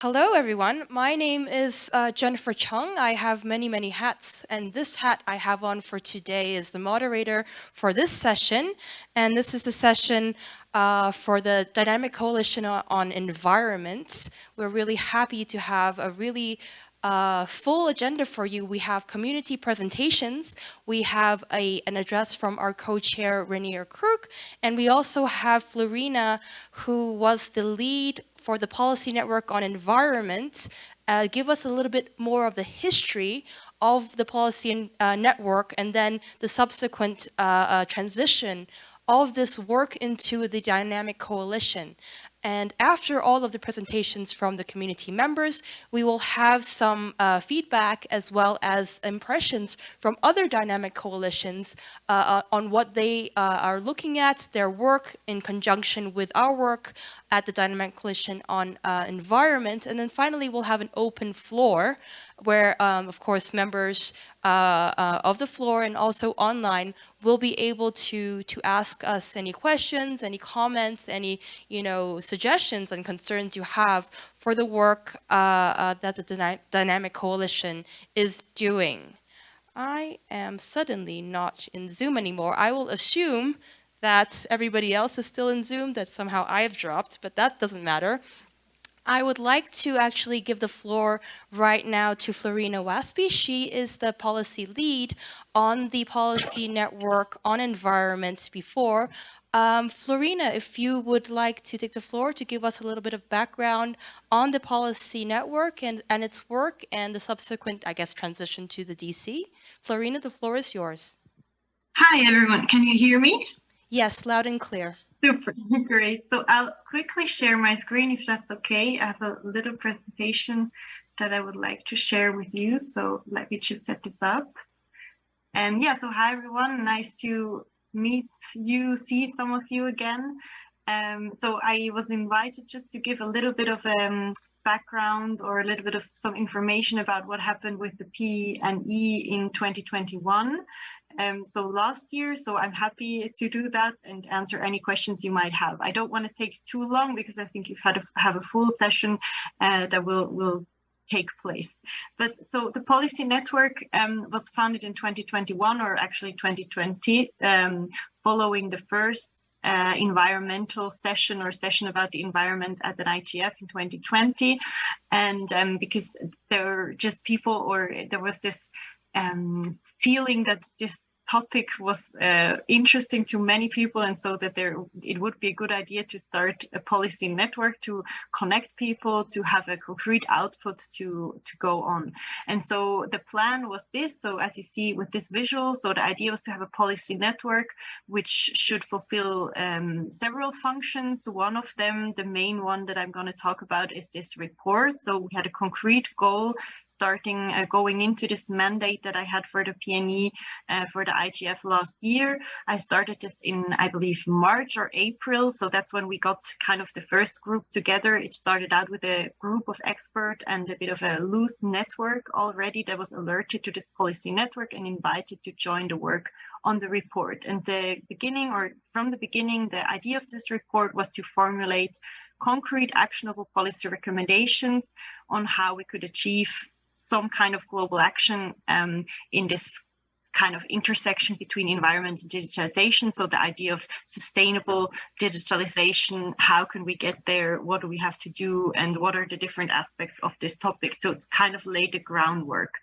Hello, everyone. My name is uh, Jennifer Chung. I have many, many hats, and this hat I have on for today is the moderator for this session. And this is the session uh, for the Dynamic Coalition on Environment. We're really happy to have a really uh, full agenda for you. We have community presentations, we have a, an address from our co-chair Rainier Krug, and we also have Flurina, who was the lead for the Policy Network on Environment, uh, give us a little bit more of the history of the policy uh, network and then the subsequent uh, uh transition of this work into the dynamic coalition. And after all of the presentations from the community members, we will have some uh, feedback as well as impressions from other dynamic coalitions uh, uh on what they uh, are looking at, their work in conjunction with our work at the Dynamic Coalition on uh, Environment. And then finally, we'll have an open floor where, um, of course, members uh, uh, of the floor and also online will be able to to ask us any questions, any comments, any you know suggestions and concerns you have for the work uh, uh that the Dyna Dynamic Coalition is doing. I am suddenly not in Zoom anymore. I will assume that everybody else is still in Zoom, that somehow I've dropped, but that doesn't matter. I would like to actually give the floor right now to Flurina Wäspi. She is the policy lead on the policy network on environment before. Um, Flurina, if you would like to take the floor to give us a little bit of background on the policy network and, and its work and the subsequent, I guess, transition to the DC. Flurina, the floor is yours. Hi, everyone. Can you hear me? Yes, loud and clear. Super, great. So I'll quickly share my screen if that's okay. I have a little presentation that I would like to share with you. So let me just set this up. And yeah, so hi everyone, nice to meet you, see some of you again. Um, so I was invited just to give a little bit of um, background or a little bit of some information about what happened with the P and E in 2021 um, so last year. So I'm happy to do that and answer any questions you might have. I don't want to take too long because I think you've had a, have a full session uh, that will will take place. But so the policy network um, was founded in 2021 or actually 2020 um, following the first uh, environmental session or session about the environment at an IGF in 2020. And um, because there were just people or there was this um, feeling that this topic was uh, interesting to many people and so that there it would be a good idea to start a policy network to connect people to have a concrete output to to go on. And so the plan was this. So as you see with this visual so the idea was to have a policy network which should fulfill um, several functions. One of them the main one that i'm going to talk about is this report. So we had a concrete goal starting uh, going into this mandate that i had for the pne uh, for the IGF last year. I started this in, I believe, March or April. So that's when we got kind of the first group together. It started out with a group of experts and a bit of a loose network already that was alerted to this policy network and invited to join the work on the report. And the beginning or from the beginning, the idea of this report was to formulate concrete actionable policy recommendations on how we could achieve some kind of global action um, in this kind of intersection between environment and digitalization. So the idea of sustainable digitalization, how can we get there? What do we have to do? And what are the different aspects of this topic? So it's kind of laid the groundwork.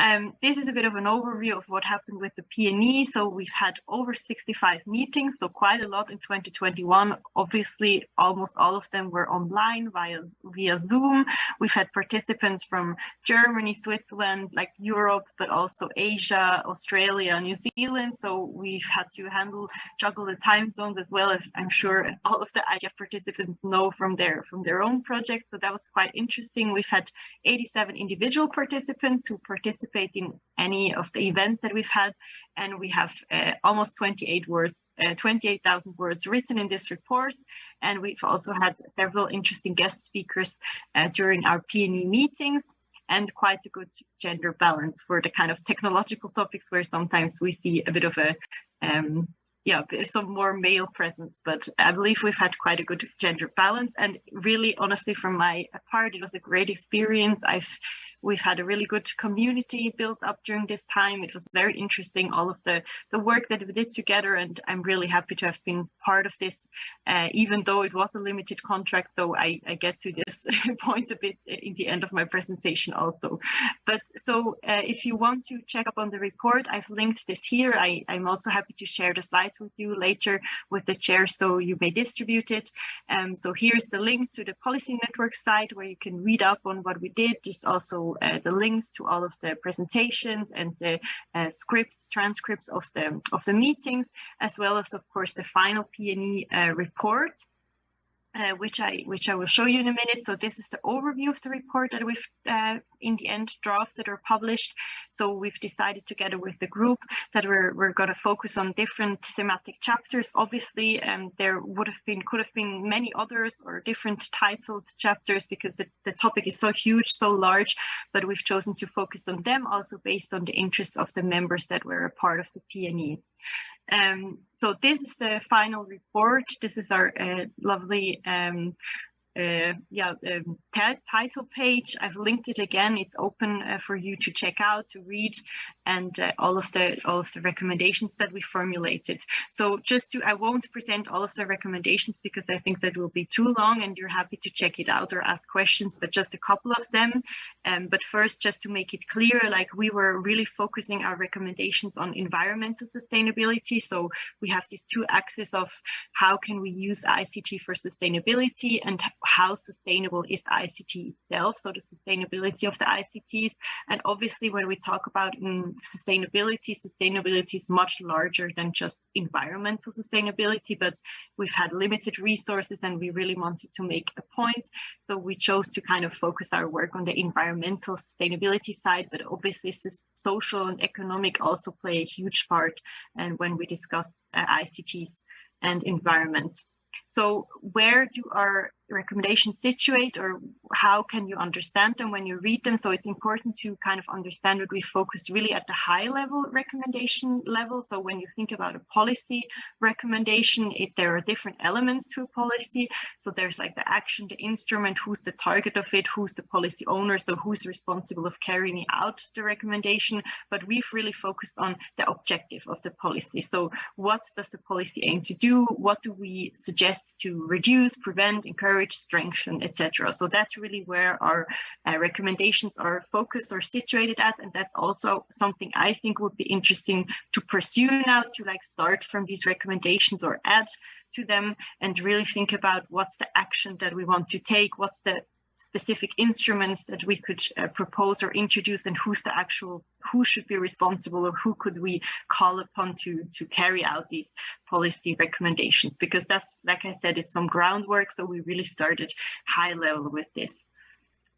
Um, this is a bit of an overview of what happened with the PNE. So we've had over 65 meetings, so quite a lot in 2021. Obviously, almost all of them were online via, via Zoom. We've had participants from Germany, Switzerland, like Europe, but also Asia, Australia, New Zealand. So we've had to handle, juggle the time zones as well as I'm sure all of the IGF participants know from their, from their own project. So that was quite interesting. We've had 87 individual participants who participated participate in any of the events that we've had. And we have uh, almost 28 words, uh, 28,000 words written in this report. And we've also had several interesting guest speakers uh, during our PNE meetings and quite a good gender balance for the kind of technological topics where sometimes we see a bit of a um, yeah, some more male presence, but I believe we've had quite a good gender balance. And really, honestly, from my part, it was a great experience. I've We've had a really good community built up during this time. It was very interesting, all of the, the work that we did together, and I'm really happy to have been part of this, uh, even though it was a limited contract. So I, I get to this point a bit in the end of my presentation also. But so uh, if you want to check up on the report, I've linked this here. I, I'm also happy to share the slides with you later with the chair so you may distribute it. Um, so here's the link to the policy network site where you can read up on what we did. There's also uh, the links to all of the presentations and the uh, scripts, transcripts of the of the meetings, as well as, of course, the final PNE uh, report uh, which I which I will show you in a minute. So this is the overview of the report that we've uh, in the end drafted or published. So we've decided together with the group that we're we're going to focus on different thematic chapters. Obviously, um, there would have been could have been many others or different titled chapters because the, the topic is so huge, so large, but we've chosen to focus on them also based on the interests of the members that were a part of the PNE. Um, so this is the final report. This is our uh, lovely um, uh, yeah, um, title page. I've linked it again. It's open uh, for you to check out, to read, and uh, all of the all of the recommendations that we formulated. So just to, I won't present all of the recommendations because I think that will be too long, and you're happy to check it out or ask questions. But just a couple of them. Um, but first, just to make it clear, like we were really focusing our recommendations on environmental sustainability. So we have these two axes of how can we use ICT for sustainability and how sustainable is ICT itself, so the sustainability of the ICTs. And obviously, when we talk about um, sustainability, sustainability is much larger than just environmental sustainability, but we've had limited resources and we really wanted to make a point. So we chose to kind of focus our work on the environmental sustainability side, but obviously social and economic also play a huge part and when we discuss uh, ICTs and environment. So where do our recommendations situate or how can you understand them when you read them? So it's important to kind of understand that we focused really at the high level recommendation level. So when you think about a policy recommendation, it, there are different elements to a policy. So there's like the action, the instrument, who's the target of it, who's the policy owner, so who's responsible of carrying out the recommendation. But we've really focused on the objective of the policy. So what does the policy aim to do? What do we suggest to reduce, prevent, encourage, strengthen, etc. So that's really where our uh, recommendations are focused or situated at. And that's also something I think would be interesting to pursue now to like start from these recommendations or add to them and really think about what's the action that we want to take, what's the specific instruments that we could uh, propose or introduce and who's the actual who should be responsible or who could we call upon to to carry out these policy recommendations? Because that's like i said it's some groundwork so we really started high level with this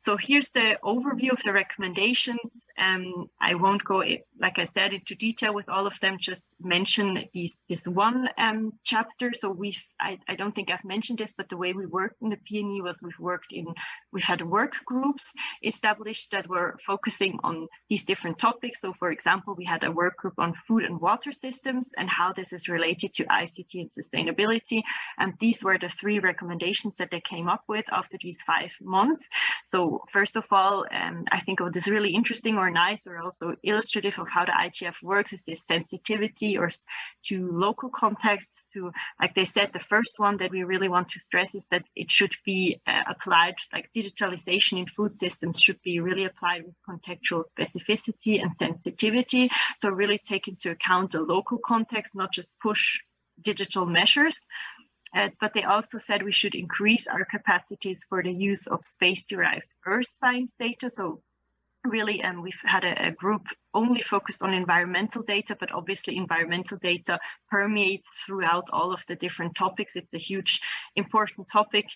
so here's the overview of the recommendations. Um, I won't go, like I said, into detail with all of them, just mention these, this one um, chapter. So we've, I, I don't think I've mentioned this, but the way we worked in the PNE was we've worked in, we've had work groups established that were focusing on these different topics. So for example, we had a work group on food and water systems and how this is related to ICT and sustainability. And these were the three recommendations that they came up with after these five months. So first of all, um, I think what is really interesting or nice or also illustrative of how the IGF works is this sensitivity or to local contexts to, like they said, the first one that we really want to stress is that it should be uh, applied, like digitalization in food systems should be really applied with contextual specificity and sensitivity. So really take into account the local context, not just push digital measures. Uh, but they also said we should increase our capacities for the use of space-derived earth science data. So really, um, we've had a, a group only focused on environmental data, but obviously environmental data permeates throughout all of the different topics. It's a huge, important topic.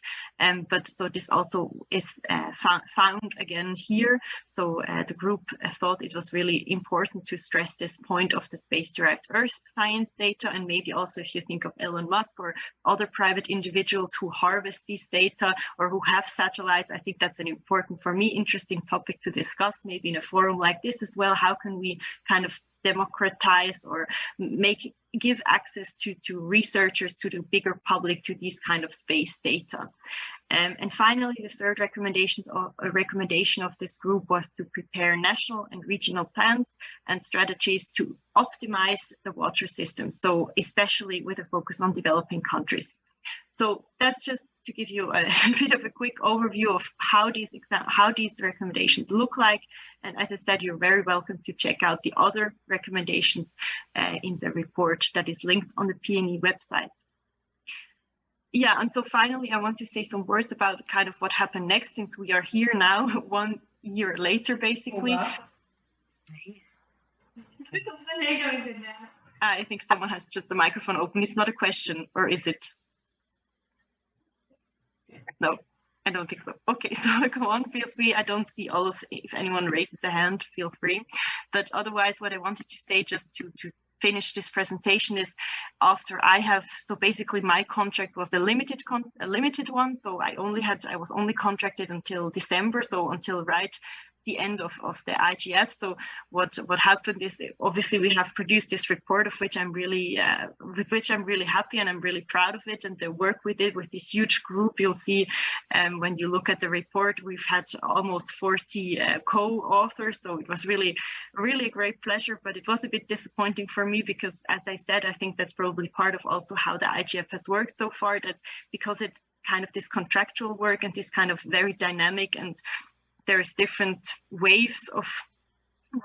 Um, but so this also is uh, found again here. So uh, the group uh, thought it was really important to stress this point of the space-derived Earth science data. And maybe also if you think of Elon Musk or other private individuals who harvest these data or who have satellites, I think that's an important, for me, interesting topic to discuss maybe in a forum like this as well. How can we kind of democratize or make give access to to researchers to the bigger public to these kind of space data? Um, and finally the third recommendations of a recommendation of this group was to prepare national and regional plans and strategies to optimize the water system. So especially with a focus on developing countries so that's just to give you a, a, bit of a quick overview of how these exam how these recommendations look like. And as I said, you're very welcome to check out the other recommendations uh, in the report that is linked on the PNE website. Yeah, and so finally, I want to say some words about kind of what happened next since we are here now, one year later, basically. I think someone has just the microphone open. It's not a question, or is it? No, I don't think so. Okay, so go on, feel free. I don't see all of, if anyone raises a hand, feel free. But otherwise, what I wanted to say just to, to finish this presentation is after I have, so basically my contract was a limited, con a limited one. So I only had, I was only contracted until December. So until right the end of, of the IGF. So what what happened is obviously we have produced this report of which I'm really uh, with which I'm really happy and I'm really proud of it. And the work we did with this huge group, you'll see um, when you look at the report, we've had almost 40 uh, co-authors. So it was really really a great pleasure, but it was a bit disappointing for me because as I said, I think that's probably part of also how the IGF has worked so far that because it kind of this contractual work and this kind of very dynamic and there's different waves of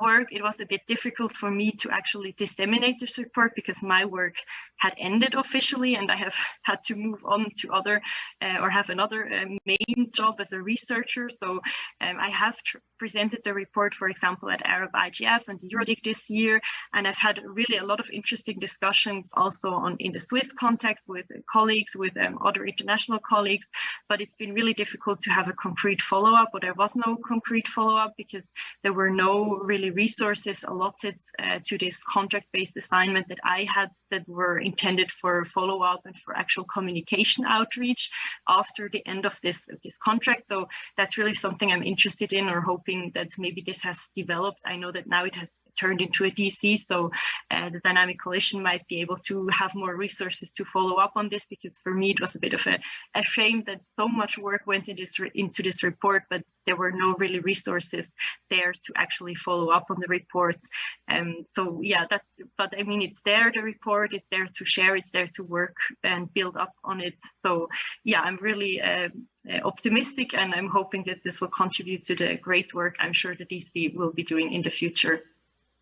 work, it was a bit difficult for me to actually disseminate this report because my work had ended officially and I have had to move on to other uh, or have another uh, main job as a researcher. So um, I have presented the report, for example, at Arab IGF and EuroDIG this year, and I've had really a lot of interesting discussions also on in the Swiss context with colleagues, with um, other international colleagues, but it's been really difficult to have a concrete follow-up, or there was no concrete follow-up because there were no really resources allotted uh, to this contract-based assignment that I had that were intended for follow-up and for actual communication outreach after the end of this, this contract. So that's really something I'm interested in or hoping that maybe this has developed. I know that now it has turned into a DC, so uh, the Dynamic Coalition might be able to have more resources to follow up on this because for me it was a bit of a, a shame that so much work went into this, into this report, but there were no really resources there to actually follow up on the report. Um, so yeah, that's, but I mean, it's there, the report, is there to share, it's there to work and build up on it. So yeah, I'm really uh, optimistic and I'm hoping that this will contribute to the great work I'm sure the DC will be doing in the future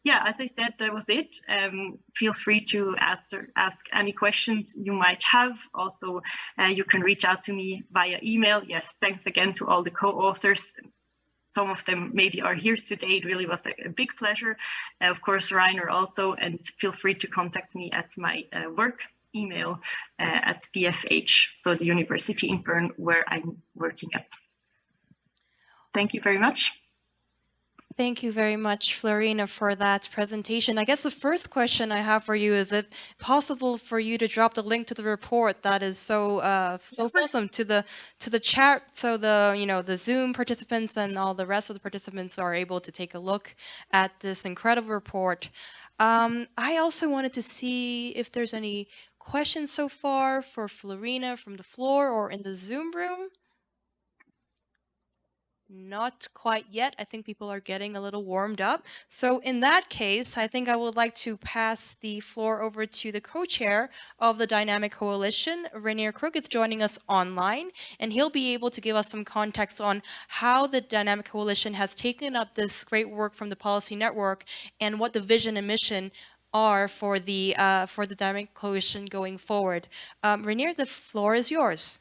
yeah, as I said, that was it. Um, feel free to ask, ask any questions you might have. Also, uh, you can reach out to me via email. Yes, thanks again to all the co-authors. Some of them maybe are here today. It really was a, a big pleasure. Uh, of course, Rainer also, and feel free to contact me at my uh, work email uh, at BFH, so the university in Bern where I'm working at. Thank you very much. Thank you very much, Flurina, for that presentation. I guess the first question I have for you is it possible for you to drop the link to the report that is so uh, so awesome to the to the chat so the you know the Zoom participants and all the rest of the participants are able to take a look at this incredible report. Um, I also wanted to see if there's any questions so far for Flurina from the floor or in the Zoom room. Not quite yet. I think people are getting a little warmed up. So in that case, I think I would like to pass the floor over to the co-chair of the Dynamic Coalition. Rainier Krug is joining us online, and he'll be able to give us some context on how the Dynamic Coalition has taken up this great work from the Policy Network and what the vision and mission are for the uh, for the Dynamic Coalition going forward. Um, Rainier, the floor is yours.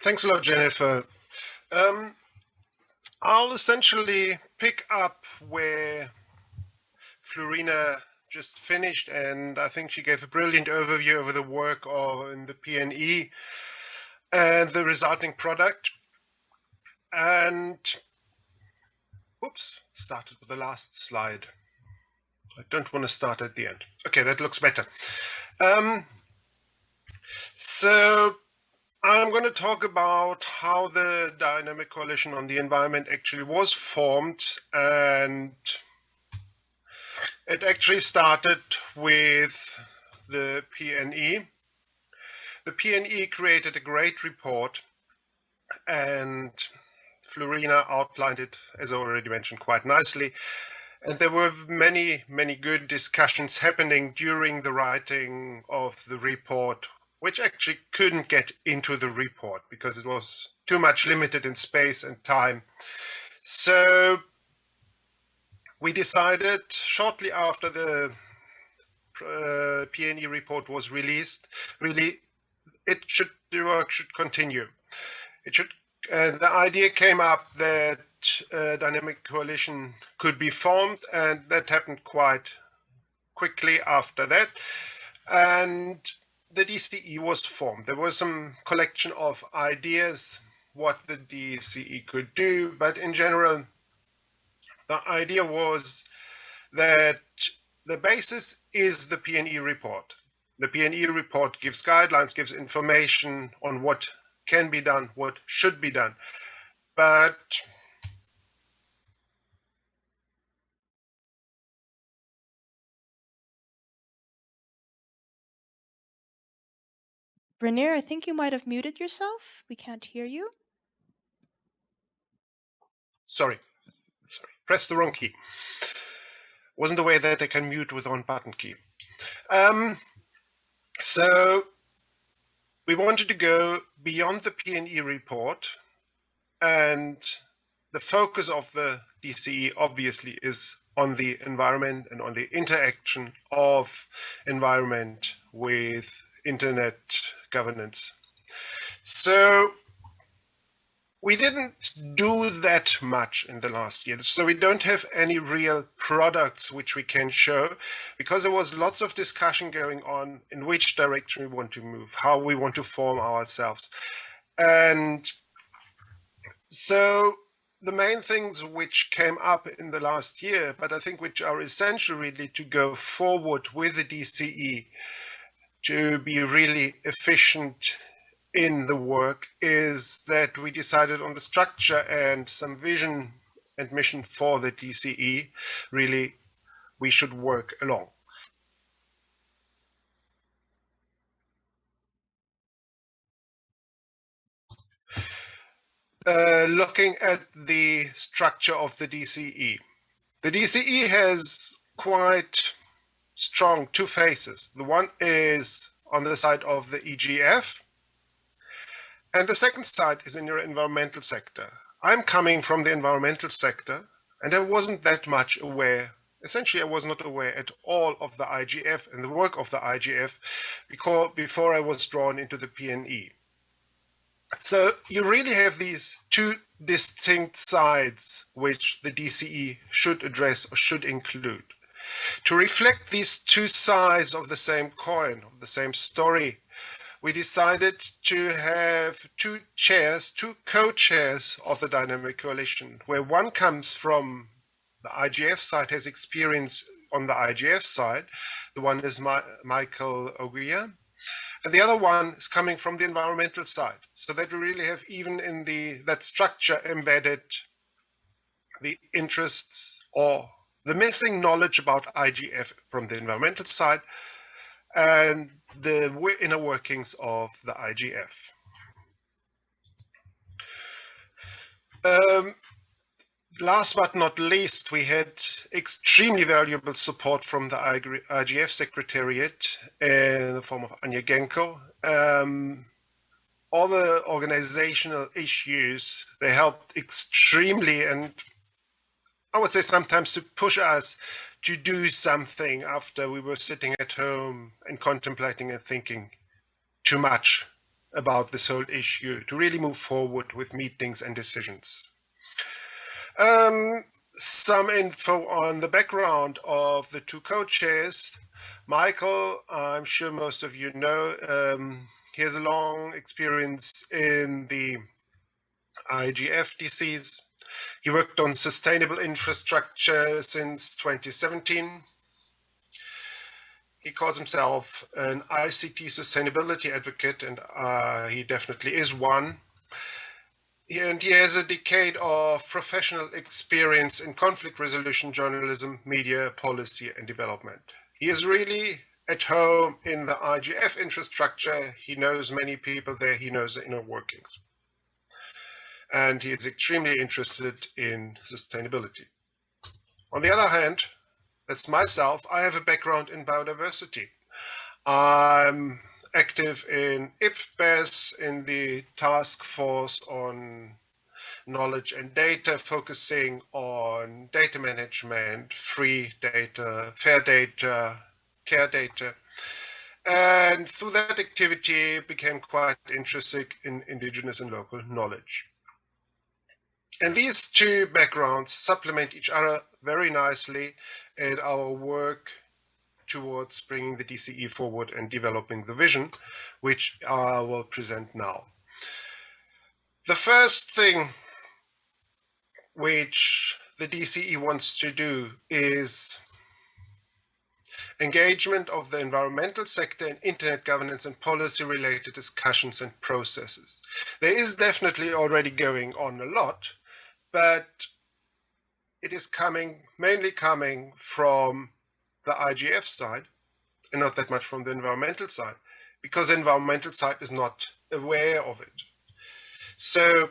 Thanks a lot, Jennifer. Um, I'll essentially pick up where Flurina just finished, and I think she gave a brilliant overview over the work of in the PNE and the resulting product. And oops, started with the last slide. I don't want to start at the end. Okay, that looks better. Um, so I'm going to talk about how the Dynamic Coalition on the Environment actually was formed and It actually started with the PNE. The PNE created a great report and Flurina outlined it, as I already mentioned, quite nicely. And there were many, many good discussions happening during the writing of the report, which actually couldn't get into the report because it was too much limited in space and time. So we decided shortly after the uh, PNE report was released, really, it should the work should continue. It should. Uh, the idea came up that a dynamic coalition could be formed, and that happened quite quickly after that. And the DCE was formed. There was some collection of ideas what the DCE could do, but in general, the idea was that the basis is the PNE report. The PNE report gives guidelines, gives information on what can be done, what should be done. But Brenier, I think you might have muted yourself. We can't hear you. Sorry, sorry, press the wrong key. Wasn't aware that I can mute with one button key. Um, so we wanted to go beyond the PNE report and the focus of the DCE obviously is on the environment and on the interaction of environment with internet governance. So we didn't do that much in the last year. So we don't have any real products which we can show because there was lots of discussion going on in which direction we want to move, how we want to form ourselves. And so the main things which came up in the last year, but I think which are essential really to go forward with the DCE to be really efficient in the work is that we decided on the structure and some vision and mission for the DCE. Really, we should work along. Uh, looking at the structure of the DCE. The DCE has quite strong two faces. The one is on the side of the IGF, and the second side is in your environmental sector. I'm coming from the environmental sector, and I wasn't that much aware. Essentially, I was not aware at all of the IGF and the work of the IGF because before I was drawn into the PNE. So you really have these two distinct sides which the DCE should address or should include. To reflect these two sides of the same coin, of the same story, we decided to have two chairs, two co-chairs of the Dynamic Coalition, where one comes from the IGF side, has experience on the IGF side. The one is Ma Michael Oghia, and the other one is coming from the environmental side. So that we really have even in the that structure embedded the interests or the missing knowledge about IGF from the environmental side and the inner workings of the IGF. Um, last but not least, we had extremely valuable support from the IGF Secretariat in the form of Anja Gengo. Um, all the organizational issues, they helped extremely and I would say sometimes to push us to do something after we were sitting at home and contemplating and thinking too much about this whole issue, to really move forward with meetings and decisions. Um, some info on the background of the two co-chairs. Michael, I'm sure most of you know, um, he has a long experience in the IGF DCs he worked on sustainable infrastructure since 2017. He calls himself an ICT sustainability advocate, and uh, he definitely is one. and he has a decade of professional experience in conflict resolution journalism, media, policy, and development. He is really at home in the IGF infrastructure. He knows many people there. He knows the inner workings. And he is extremely interested in sustainability. On the other hand, that's myself. I have a background in biodiversity. I'm active in IPBES in the task force on knowledge and data, focusing on data management, free data, fair data, care data. And through that activity became quite interested in indigenous and local knowledge. And these two backgrounds supplement each other very nicely in our work towards bringing the DCE forward and developing the vision, which I will present now. The first thing which the DCE wants to do is engagement of the environmental sector in internet governance and policy related discussions and processes. There is definitely already going on a lot, but it is coming, mainly coming from the IGF side and not that much from the environmental side because the environmental side is not aware of it. So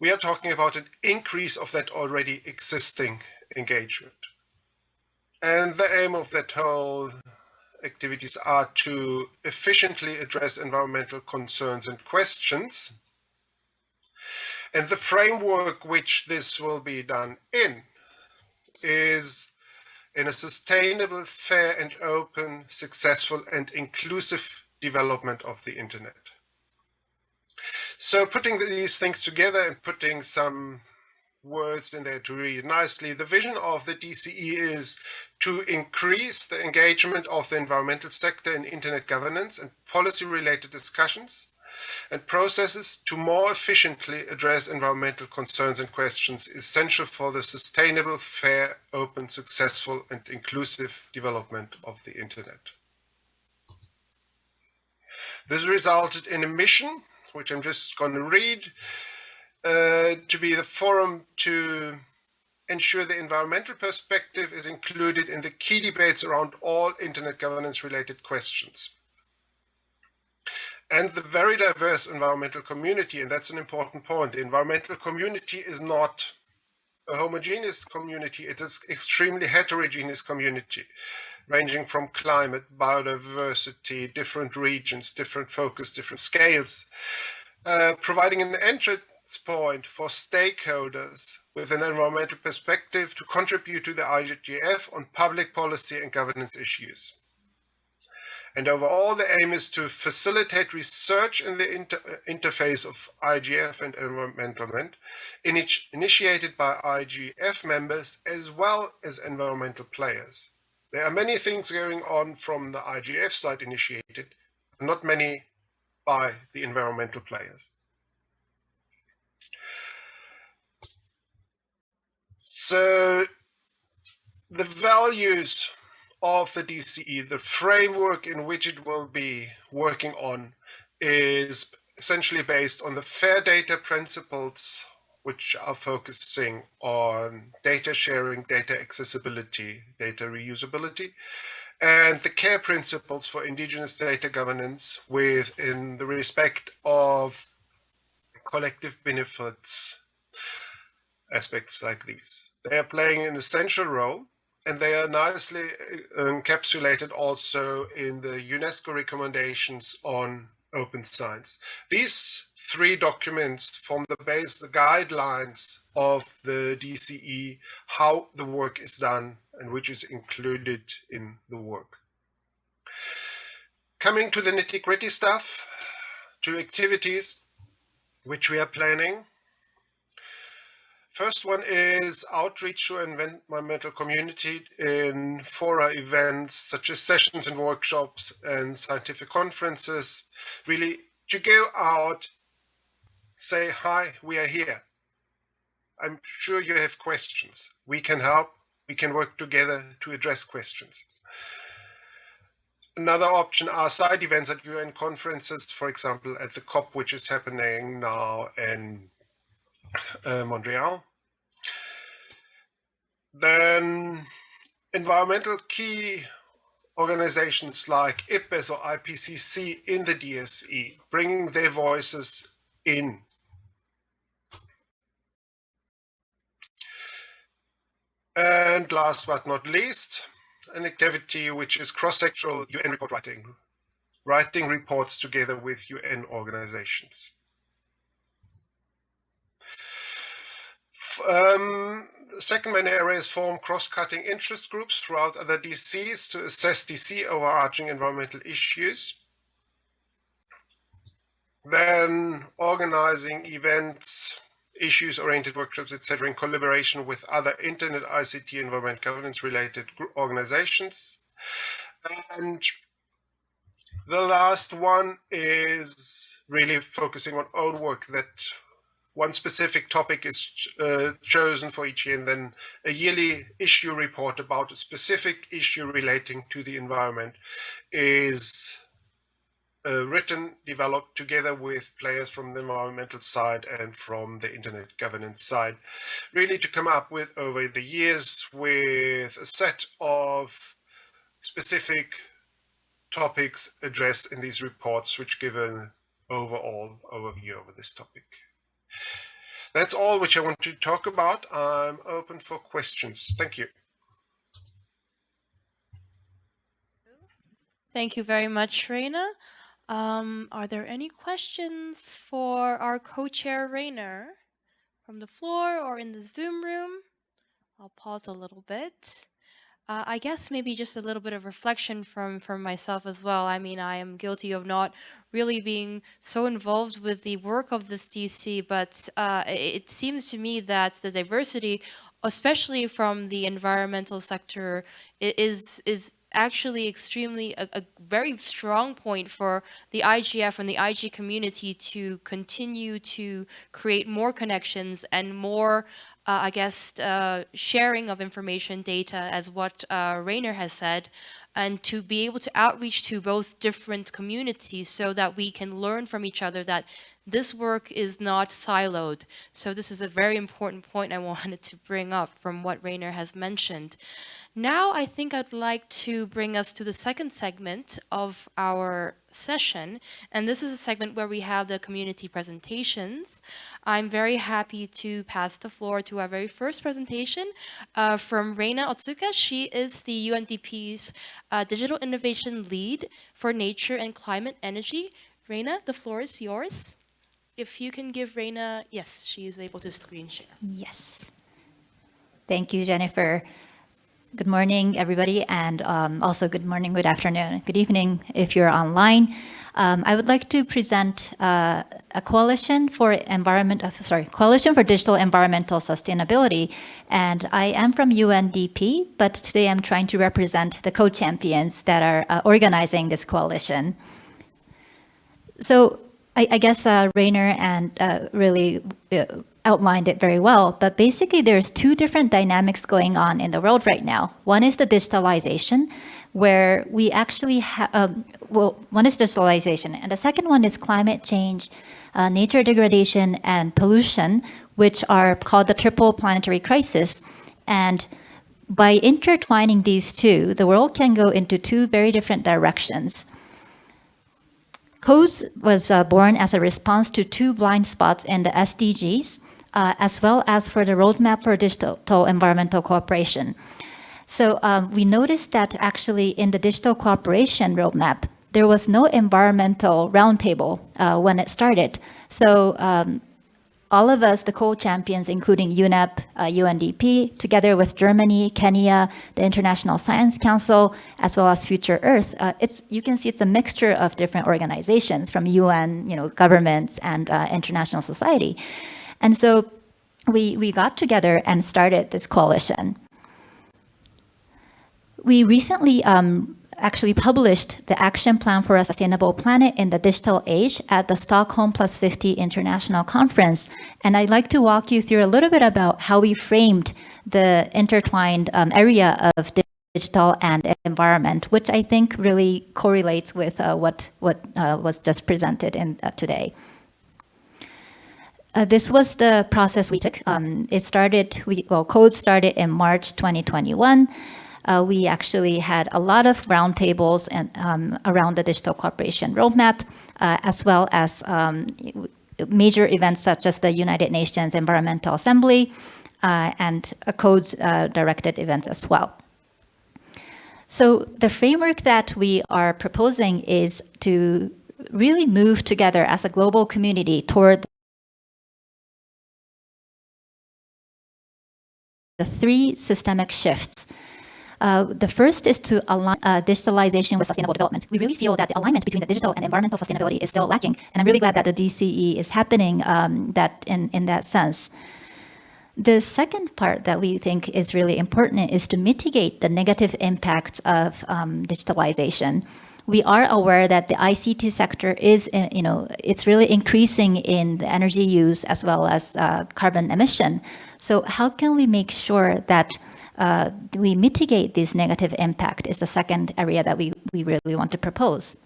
we are talking about an increase of that already existing engagement. And the aim of that whole activities are to efficiently address environmental concerns and questions. And the framework which this will be done in is in a sustainable, fair and open, successful and inclusive development of the internet. So putting these things together and putting some words in there to read nicely, the vision of the DCE is to increase the engagement of the environmental sector in internet governance and policy related discussions, and processes to more efficiently address environmental concerns and questions essential for the sustainable, fair, open, successful and inclusive development of the internet. This resulted in a mission, which I'm just going to read, uh, to be the forum to ensure the environmental perspective is included in the key debates around all internet governance related questions and the very diverse environmental community. And that's an important point. The environmental community is not a homogeneous community. It is extremely heterogeneous community, ranging from climate, biodiversity, different regions, different focus, different scales, uh, providing an entrance point for stakeholders with an environmental perspective to contribute to the IGF on public policy and governance issues. And overall, the aim is to facilitate research in the inter interface of IGF and environmental initiated by IGF members as well as environmental players. There are many things going on from the IGF side initiated, not many by the environmental players. So the values of the DCE, the framework in which it will be working on is essentially based on the fair data principles, which are focusing on data sharing, data accessibility, data reusability, and the care principles for indigenous data governance within the respect of collective benefits aspects like these. They are playing an essential role and they are nicely uh, encapsulated also in the UNESCO recommendations on open science. These three documents form the base, the guidelines of the DCE, how the work is done and which is included in the work. Coming to the nitty gritty stuff, to activities which we are planning. First one is outreach to environmental community in fora events such as sessions and workshops and scientific conferences. Really to go out, say, hi, we are here. I'm sure you have questions. We can help. We can work together to address questions. Another option are side events at UN conferences, for example, at the COP, which is happening now in uh, Montreal. Then environmental key organizations like IPBES or IPCC in the DCE, bringing their voices in. And last but not least, an activity which is cross-sectoral UN report writing, writing reports together with UN organizations. Um, the second main area is form cross-cutting interest groups throughout other DCs to assess DC overarching environmental issues. Then organizing events, issues-oriented workshops, etc., in collaboration with other internet ICT environment governance related organizations. And the last one is really focusing on own work that one specific topic is uh, chosen for each year and then a yearly issue report about a specific issue relating to the environment is uh, written, developed together with players from the environmental side and from the internet governance side, really to come up with over the years with a set of specific topics addressed in these reports, which give an overall overview over this topic. That's all which I want to talk about. I'm open for questions. Thank you. Thank you very much, Raina. Um, are there any questions for our co-chair Rainer from the floor or in the Zoom room? I'll pause a little bit. Uh, I guess maybe just a little bit of reflection from from myself as well. I mean, I am guilty of not really being so involved with the work of this DC, but uh, it seems to me that the diversity, especially from the environmental sector, is is actually extremely a, a, very strong point for the IGF and the IG community to continue to create more connections and more uh, I guess, uh, sharing of information data as what uh, Rainer has said, and to be able to outreach to both different communities so that we can learn from each other that this work is not siloed. So this is a very important point I wanted to bring up from what Rainer has mentioned. Now I think I'd like to bring us to the second segment of our session. And this is a segment where we have the community presentations. I'm very happy to pass the floor to our very first presentation uh, from Reina Otsuka. She is the UNDP's uh, Digital Innovation Lead for Nature and Climate Energy. Reina, the floor is yours. If you can give Reina, yes, she is able to screen share. Yes. Thank you, Jennifer. Good morning, everybody, and um, also good morning, good afternoon, good evening if you're online. Um, I would like to present uh, a coalition for environment, uh, sorry, coalition for digital environmental sustainability, and I am from UNDP, but today I'm trying to represent the co-champions that are uh, organizing this coalition. So I, I guess uh, Rainer and uh, really uh, outlined it very well, but basically there's two different dynamics going on in the world right now. One is the digitalization, where we actually have, um, well, one is digitalization, and the second one is climate change, uh, nature degradation, and pollution, which are called the triple planetary crisis. And by intertwining these two, the world can go into two very different directions. CODES was uh, born as a response to two blind spots in the SDGs, uh, as well as for the roadmap for digital environmental cooperation. So um, we noticed that actually in the digital cooperation roadmap, there was no environmental roundtable uh, when it started. So um, all of us, the co-champions, including UNEP, uh, UNDP, together with Germany, Kenya, the International Science Council, as well as Future Earth, uh, it's you can see it's a mixture of different organizations from UN, you know, governments and uh, international society. And so we, we got together and started this coalition. We recently um, actually published the Action Plan for a Sustainable Planet in the Digital Age at the Stockholm Plus 50 International Conference. And I'd like to walk you through a little bit about how we framed the intertwined um, area of digital and environment, which I think really correlates with uh, what, what uh, was just presented in, uh, today. Uh, this was the process we took. Um, it started, we, well, CODES started in March 2021. Uh, we actually had a lot of roundtables and um, around the digital cooperation roadmap, uh, as well as um, major events such as the United Nations Environmental Assembly uh, and CODES uh, directed events as well. So the framework that we are proposing is to really move together as a global community toward the three systemic shifts. Uh, the first is to align uh, digitalization with sustainable development. We really feel that the alignment between the digital and environmental sustainability is still lacking. And I'm really glad that the DCE is happening um, that in, in that sense. The second part that we think is really important is to mitigate the negative impacts of um, digitalization. We are aware that the ICT sector is, uh, you know, it's really increasing in the energy use as well as uh, carbon emission. So how can we make sure that uh, we mitigate this negative impact is the second area that we, we really want to propose.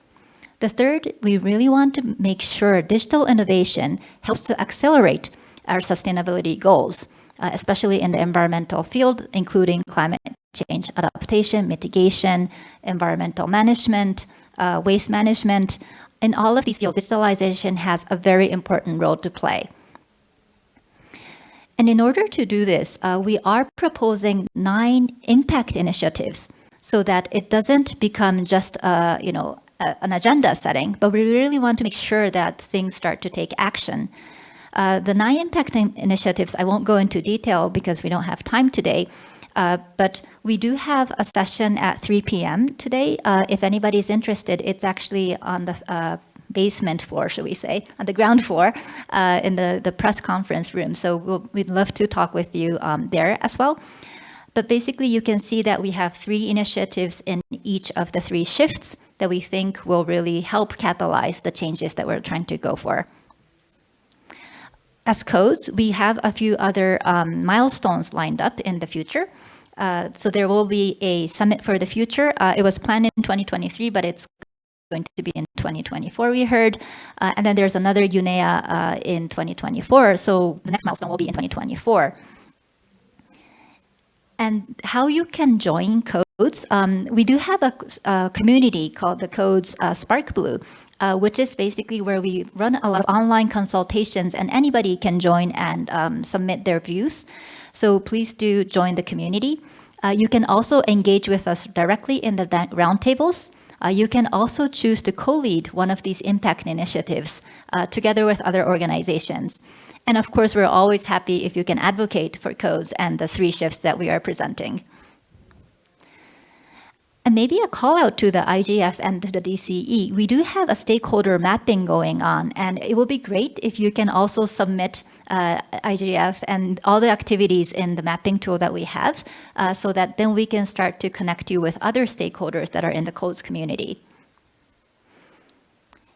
The third, we really want to make sure digital innovation helps to accelerate our sustainability goals, uh, especially in the environmental field, including climate change adaptation, mitigation, environmental management, uh, waste management. In all of these fields, digitalization has a very important role to play. And in order to do this, uh, we are proposing nine impact initiatives so that it doesn't become just uh, you know, a, an agenda setting, but we really want to make sure that things start to take action. Uh, the nine impact in initiatives, I won't go into detail because we don't have time today, uh, but we do have a session at 3 p.m. today. Uh, if anybody's interested, it's actually on the uh, basement floor, should we say, on the ground floor uh, in the, the press conference room. So we'll, we'd love to talk with you um, there as well. But basically, you can see that we have three initiatives in each of the three shifts that we think will really help catalyze the changes that we're trying to go for. As CODES, we have a few other um, milestones lined up in the future. Uh, so there will be a summit for the future. Uh, it was planned in 2023, but it's going to be in 2024, we heard. Uh, and then there's another UNEA uh, in 2024. So the next milestone will be in 2024. And how you can join CODES, um, we do have a, a, community called the CODES uh, SparkBlue, uh, which is basically where we run a lot of online consultations and anybody can join and um, submit their views. So please do join the community. Uh, you can also engage with us directly in the roundtables. Uh, you can also choose to co-lead one of these impact initiatives uh, together with other organizations. And of course, we're always happy if you can advocate for CODES and the three shifts that we are presenting. And maybe a call out to the IGF and the DCE. We do have a stakeholder mapping going on, and it will be great if you can also submit uh, IGF and all the activities in the mapping tool that we have, uh, so that then we can start to connect you with other stakeholders that are in the CODES community.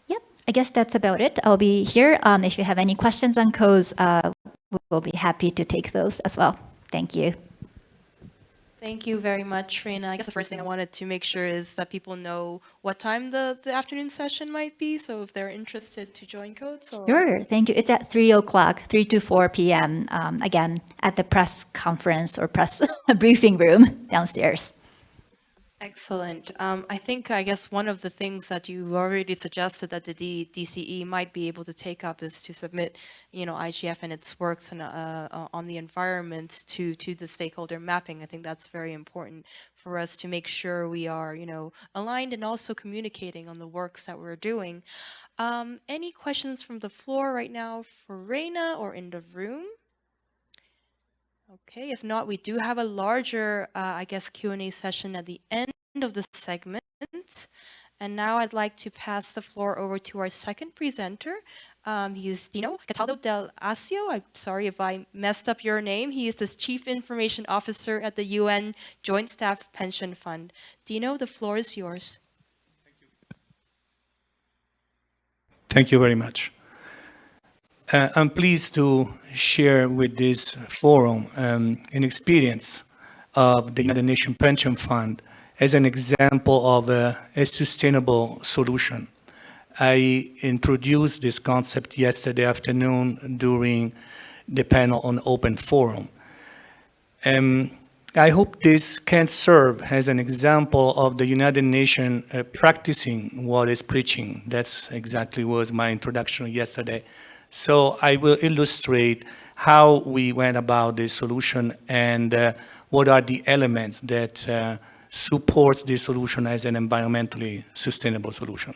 Yep, I guess that's about it. I'll be here. Um, if you have any questions on CODES, uh, we'll be happy to take those as well. Thank you. Thank you very much, Reina. I guess the first thing I wanted to make sure is that people know what time the, the afternoon session might be. So if they're interested to join CODES. Or... Sure, thank you. It's at 3 o'clock, 3 to 4 p.m. Um, again, at the press conference or press briefing room downstairs. Excellent. Um, I think, I guess, one of the things that you already suggested that the D DCE might be able to take up is to submit, you know, IGF and its works and, uh, uh, on the environment to, to the stakeholder mapping. I think that's very important for us to make sure we are, you know, aligned and also communicating on the works that we're doing. Um, any questions from the floor right now for Reina or in the room? Okay, if not, we do have a larger, uh, I guess, Q&A session at the end of the segment. And now I'd like to pass the floor over to our second presenter. Um, he is Dino Cataldo del Asio. I'm sorry if I messed up your name. He is the Chief Information Officer at the UN Joint Staff Pension Fund. Dino, the floor is yours. Thank you. Thank you very much. Uh, I'm pleased to share with this forum um, an experience of the United Nations Pension Fund as an example of a, a sustainable solution. I introduced this concept yesterday afternoon during the panel on open forum. Um, I hope this can serve as an example of the United Nations uh, practicing what is preaching. That's exactly was my introduction yesterday. So I will illustrate how we went about this solution and uh, what are the elements that uh, supports this solution as an environmentally sustainable solution.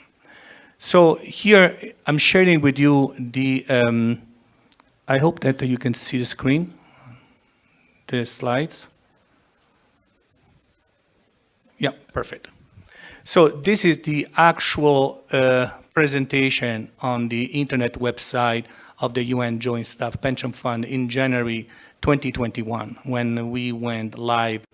So here I'm sharing with you the, um, I hope that you can see the screen, the slides. Yeah, perfect. So this is the actual uh, presentation on the internet website of the UN Joint Staff Pension Fund in January 2021 when we went live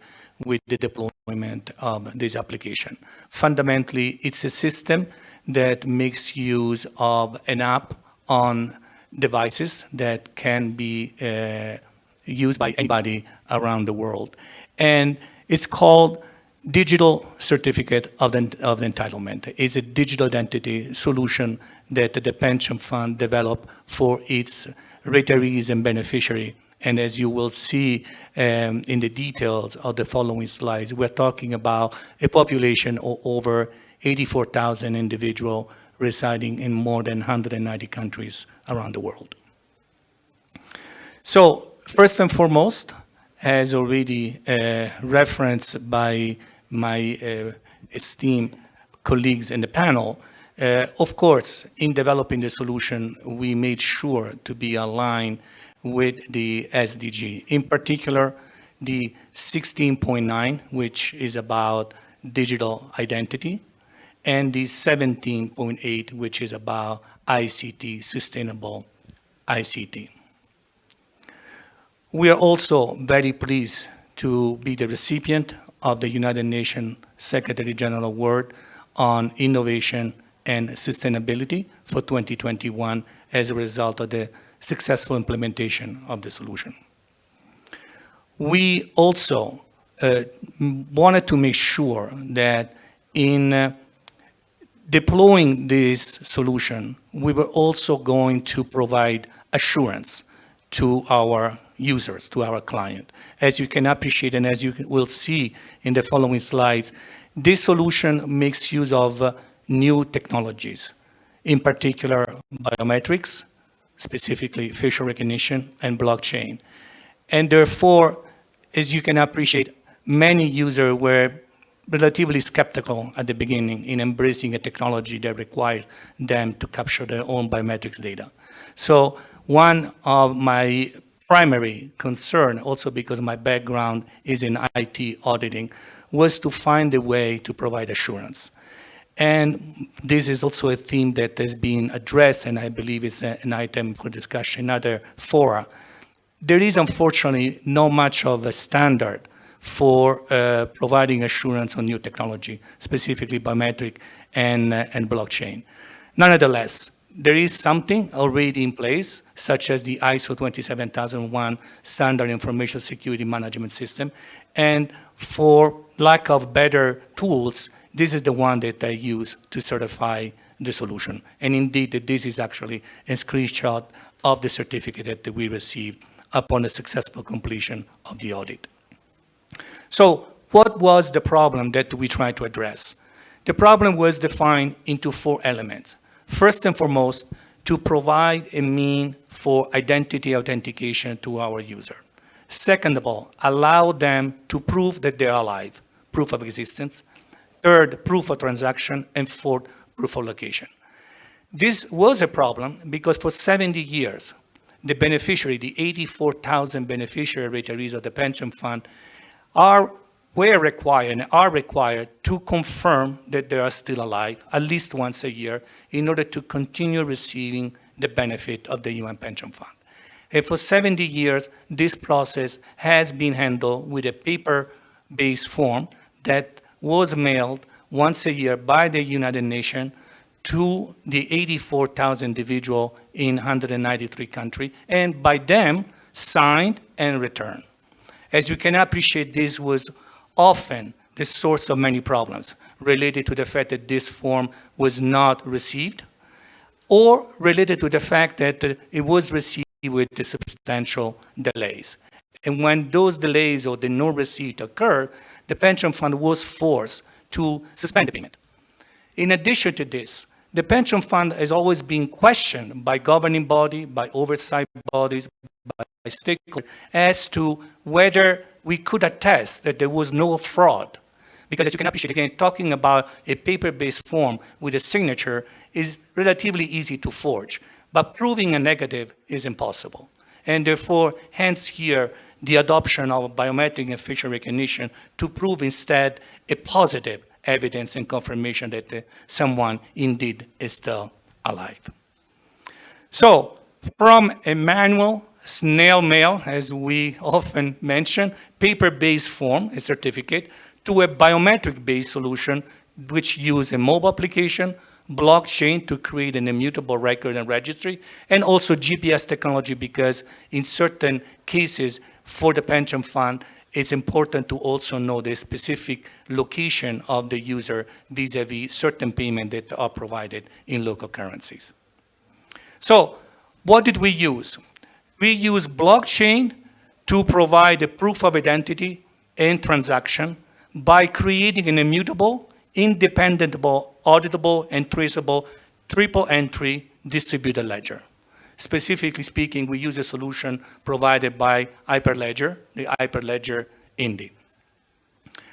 with the deployment of this application. Fundamentally, it's a system that makes use of an app on devices that can be uh, used by anybody around the world. And it's called digital certificate of, the, of entitlement. It's a digital identity solution that the pension fund developed for its retirees and beneficiary. And as you will see um, in the details of the following slides, we're talking about a population of over 84,000 individuals residing in more than 190 countries around the world. So first and foremost, as already uh, referenced by my uh, esteemed colleagues in the panel, uh, of course, in developing the solution, we made sure to be aligned with the SDG. In particular, the 16.9, which is about digital identity, and the 17.8, which is about ICT, sustainable ICT. We are also very pleased to be the recipient of the United Nations Secretary General Award on Innovation and Sustainability for 2021 as a result of the successful implementation of the solution. We also uh, wanted to make sure that in uh, deploying this solution, we were also going to provide assurance to our users, to our client. As you can appreciate and as you will see in the following slides, this solution makes use of uh, new technologies, in particular biometrics, specifically facial recognition and blockchain. And therefore, as you can appreciate, many users were relatively skeptical at the beginning in embracing a technology that required them to capture their own biometrics data. So one of my primary concern, also because my background is in IT auditing, was to find a way to provide assurance. And this is also a theme that has been addressed, and I believe it's a, an item for discussion in other fora. There is unfortunately not much of a standard for uh, providing assurance on new technology, specifically biometric and, uh, and blockchain. Nonetheless, there is something already in place, such as the ISO 27001 Standard Information Security Management System. And for lack of better tools, this is the one that I use to certify the solution. And indeed, this is actually a screenshot of the certificate that we received upon the successful completion of the audit. So what was the problem that we tried to address? The problem was defined into four elements. First and foremost, to provide a mean for identity authentication to our user. Second of all, allow them to prove that they're alive, proof of existence. Third, proof of transaction. And fourth, proof of location. This was a problem because for 70 years, the beneficiary, the 84,000 beneficiary retirees of the pension fund are were required and are required to confirm that they are still alive at least once a year in order to continue receiving the benefit of the UN Pension Fund. And for 70 years, this process has been handled with a paper-based form that was mailed once a year by the United Nations to the 84,000 individuals in 193 countries, and by them signed and returned. As you can appreciate, this was often the source of many problems related to the fact that this form was not received or related to the fact that it was received with the substantial delays. And when those delays or the no receipt occurred, the pension fund was forced to suspend the payment. In addition to this, the pension fund has always been questioned by governing body, by oversight bodies, by stakeholders as to whether we could attest that there was no fraud. Because as you can appreciate, again, talking about a paper-based form with a signature is relatively easy to forge, but proving a negative is impossible. And therefore, hence here, the adoption of biometric and facial recognition to prove instead a positive evidence and confirmation that uh, someone indeed is still alive. So from a manual, snail mail, as we often mention, paper-based form, a certificate, to a biometric-based solution which use a mobile application, blockchain to create an immutable record and registry, and also GPS technology because in certain cases for the pension fund, it's important to also know the specific location of the user vis-a-vis certain payment that are provided in local currencies. So what did we use? We use blockchain to provide a proof of identity and transaction by creating an immutable, independentable, auditable, and traceable triple entry distributed ledger. Specifically speaking, we use a solution provided by Hyperledger, the Hyperledger Indy.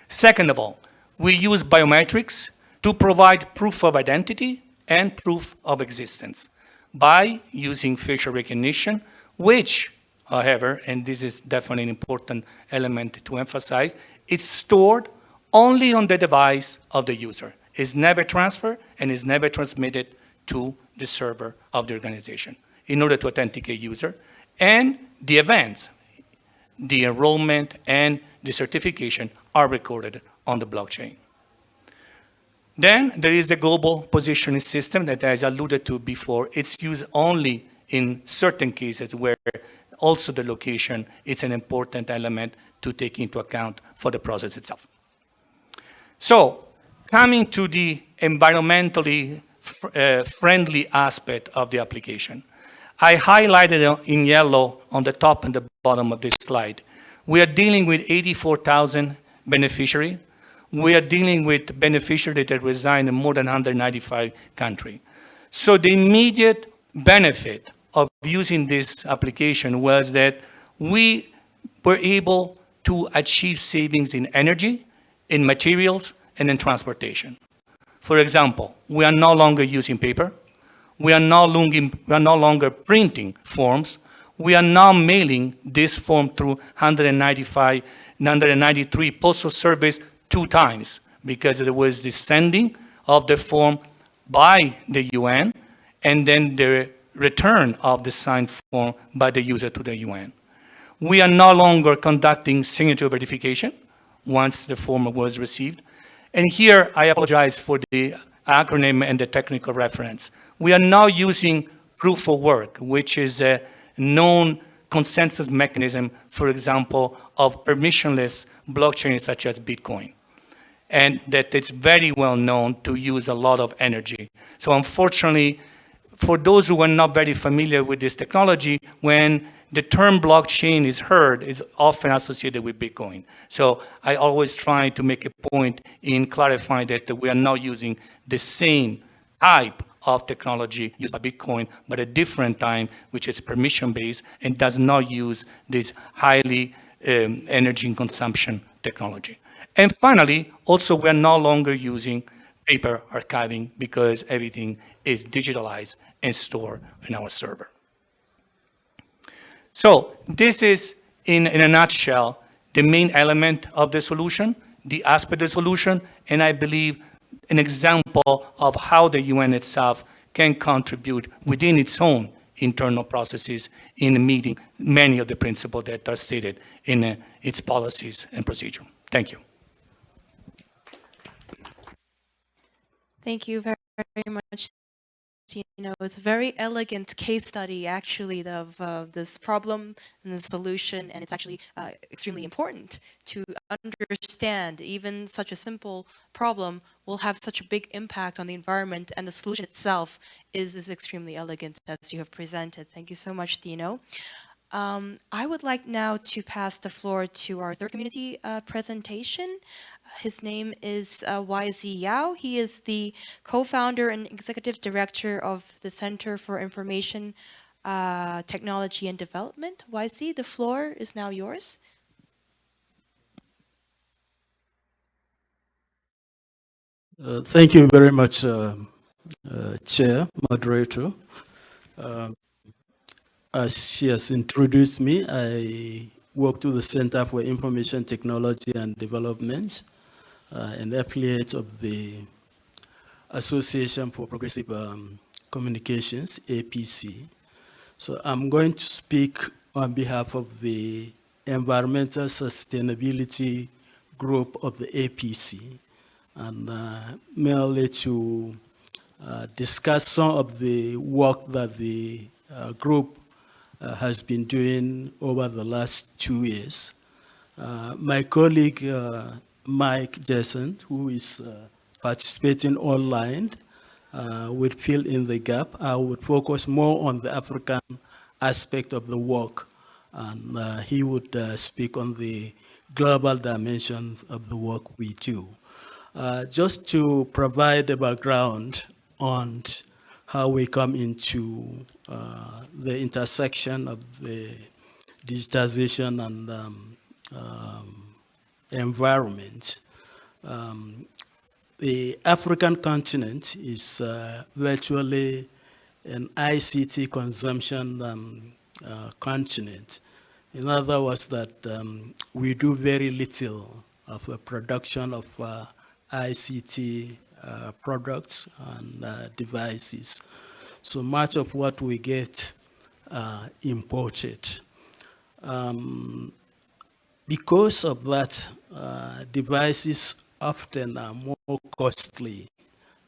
Second of all, we use biometrics to provide proof of identity and proof of existence by using facial recognition, which, however, and this is definitely an important element to emphasize, it's stored only on the device of the user. It's never transferred and is never transmitted to the server of the organization in order to authenticate user. And the events, the enrollment and the certification are recorded on the blockchain. Then there is the global positioning system that I alluded to before, it's used only in certain cases where also the location is an important element to take into account for the process itself. So coming to the environmentally uh, friendly aspect of the application, I highlighted in yellow on the top and the bottom of this slide. We are dealing with 84,000 beneficiaries. We are dealing with beneficiaries that reside in more than 195 countries. So the immediate benefit of using this application was that we were able to achieve savings in energy, in materials, and in transportation. For example, we are no longer using paper we are no longer, we are no longer printing forms. We are now mailing this form through 195, 193 postal service two times because there was the sending of the form by the UN and then the return of the signed form by the user to the UN. We are no longer conducting signature verification once the form was received. And here I apologize for the acronym and the technical reference we are now using proof of work, which is a known consensus mechanism, for example, of permissionless blockchains such as Bitcoin. And that it's very well known to use a lot of energy. So unfortunately, for those who are not very familiar with this technology, when the term blockchain is heard, it's often associated with Bitcoin. So I always try to make a point in clarifying that we are not using the same type of technology used by Bitcoin, but a different time, which is permission-based and does not use this highly um, energy consumption technology. And finally, also we're no longer using paper archiving because everything is digitalized and stored in our server. So this is, in, in a nutshell, the main element of the solution, the aspect of the solution, and I believe an example of how the UN itself can contribute within its own internal processes in meeting many of the principles that are stated in uh, its policies and procedure. Thank you. Thank you very, very much, You know, it's a very elegant case study, actually, of uh, this problem and the solution, and it's actually uh, extremely important to understand even such a simple problem will have such a big impact on the environment, and the solution itself is, is extremely elegant, as you have presented. Thank you so much, Dino. Um, I would like now to pass the floor to our third community uh, presentation. His name is uh, YZ Ya'u. He is the co-founder and executive director of the Center for Information uh, Technology and Development. YZ, the floor is now yours. Uh, thank you very much, uh, uh, Chair, Moderator. As she has introduced me, I work to the Center for Information Technology and Development, uh, an affiliate of the Association for Progressive um, Communications, APC. So I'm going to speak on behalf of the Environmental Sustainability Group of the APC and uh, merely to uh, discuss some of the work that the uh, group uh, has been doing over the last two years. Uh, my colleague, uh, Mike Jensen, who is participating online, would fill in the gap. I would focus more on the African aspect of the work, and he would speak on the global dimension of the work we do. Uh, just to provide a background on how we come into uh, the intersection of the digitization and um, um, environment. Um, the African continent is uh, virtually an ICT consumption um, uh, continent. In other words, that um, we do very little of a production of uh, ICT uh, products and uh, devices. So much of what we get uh, imported. Um, because of that, uh, devices often are more costly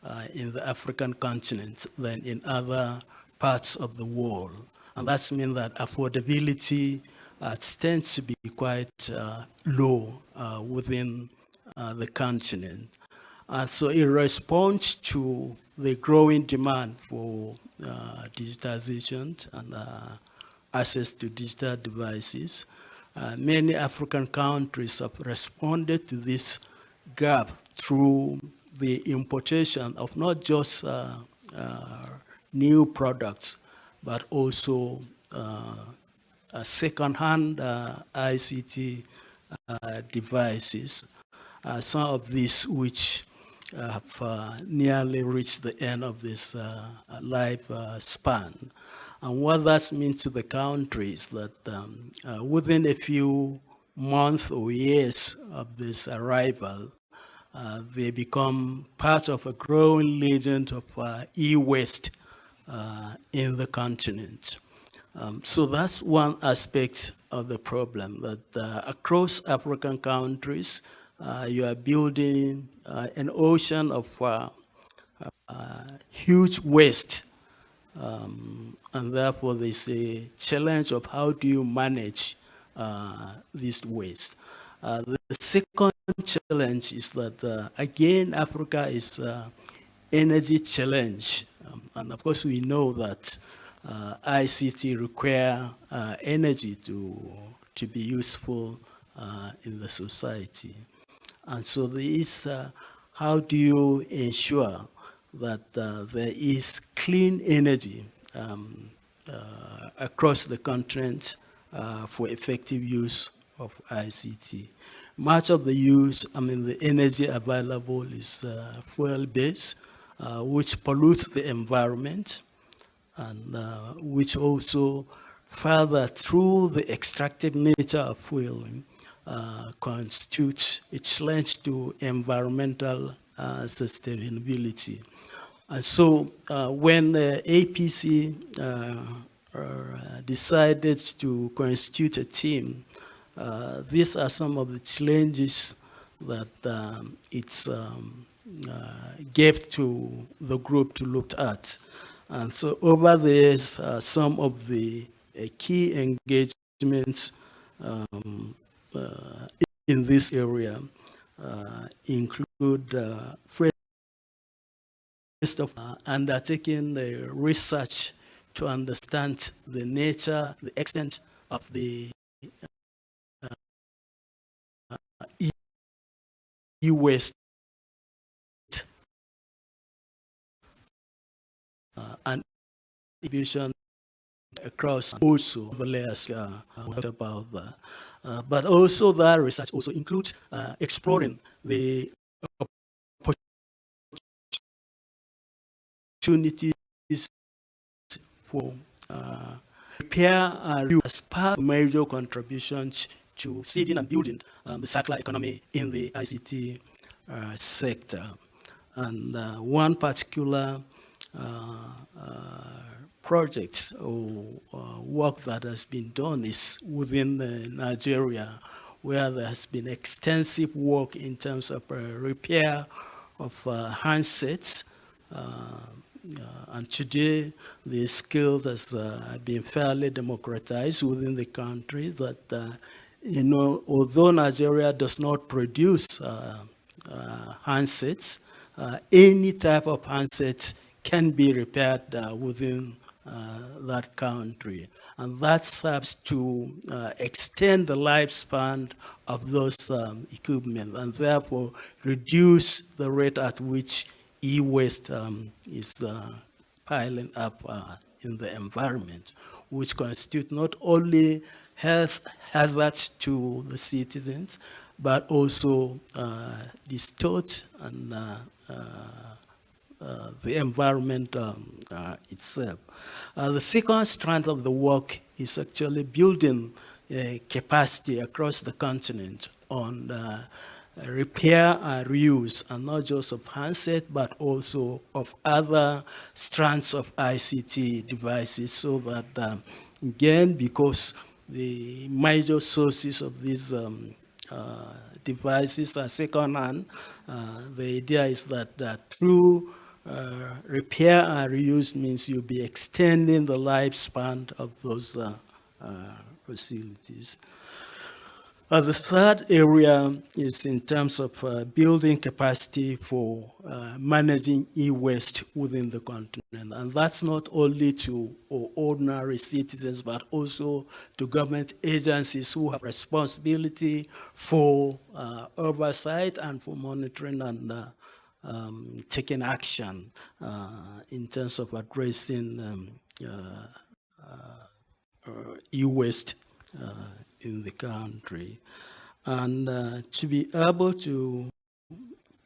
uh, in the African continent than in other parts of the world. And that's mean that affordability uh, tends to be quite low within uh, the continent. And so in response to the growing demand for uh, digitization and uh, access to digital devices, uh, many African countries have responded to this gap through the importation of not just uh, uh, new products, but also second-hand ICT devices. Uh, some of these which uh, have uh, nearly reached the end of this life span. And what that means to the country is that um, within a few months or years of this arrival, uh, they become part of a growing legend of uh, e-waste uh, in the continent. Um, so that's one aspect of the problem, that across African countries, uh, you are building uh, an ocean of uh, uh, huge waste. Um, and therefore, there's a challenge of how do you manage uh, this waste. the second challenge is that, again, Africa is energy challenge. Um, and of course, we know that uh, ICT require uh, energy to, to be useful uh, in the society. And so there is, uh, how do you ensure that uh, there is clean energy um, uh, across the continent uh, for effective use of ICT? Much of the use, I mean, the energy available is uh, fuel-based, uh, which pollutes the environment and which also further through the extractive nature of fueling uh, constitutes a challenge to environmental uh, sustainability. And so uh, when APC uh, uh, decided to constitute a team, uh, these are some of the challenges that um, it's um, gave to the group to look at. And so over this, uh, some of the uh, key engagements um, uh, in this area uh, include uh, first of uh, undertaking the research to understand the nature, the extent of the uh, e-waste uh, and distribution across also the layers uh, about that. Uh, but also that research also includes uh, exploring the opportunities for uh, repair and as part of major contributions to seeding and building um, the circular economy in the ICT uh, sector. And uh, one particular uh, uh, project or uh, work that has been done is within Nigeria, where there has been extensive work in terms of repair of handsets, uh, and today, the skill has uh, been fairly democratized within the country that, uh, you know, although Nigeria does not produce handsets, any type of handsets can be repaired within uh, that country. And that serves to uh, extend the lifespan of those um, equipment and therefore reduce the rate at which e-waste um, is uh, piling up uh, in the environment, which constitute not only health hazards to the citizens, but also uh, distort and uh, uh, uh, the environment um, itself. the second strand of the work is actually building capacity across the continent on repair and reuse, and not just of handset, but also of other strands of ICT devices so that, um, again, because the major sources of these um, uh, devices are second-hand, uh, the idea is that, that through uh, repair and reuse means you'll be extending the lifespan of those uh, uh, facilities. Uh, the third area is in terms of uh, building capacity for uh, managing e-waste within the continent. And that's not only to ordinary citizens, but also to government agencies who have responsibility for oversight and for monitoring and um, taking action uh, in terms of addressing um, e-waste in the country. And uh, to be able to,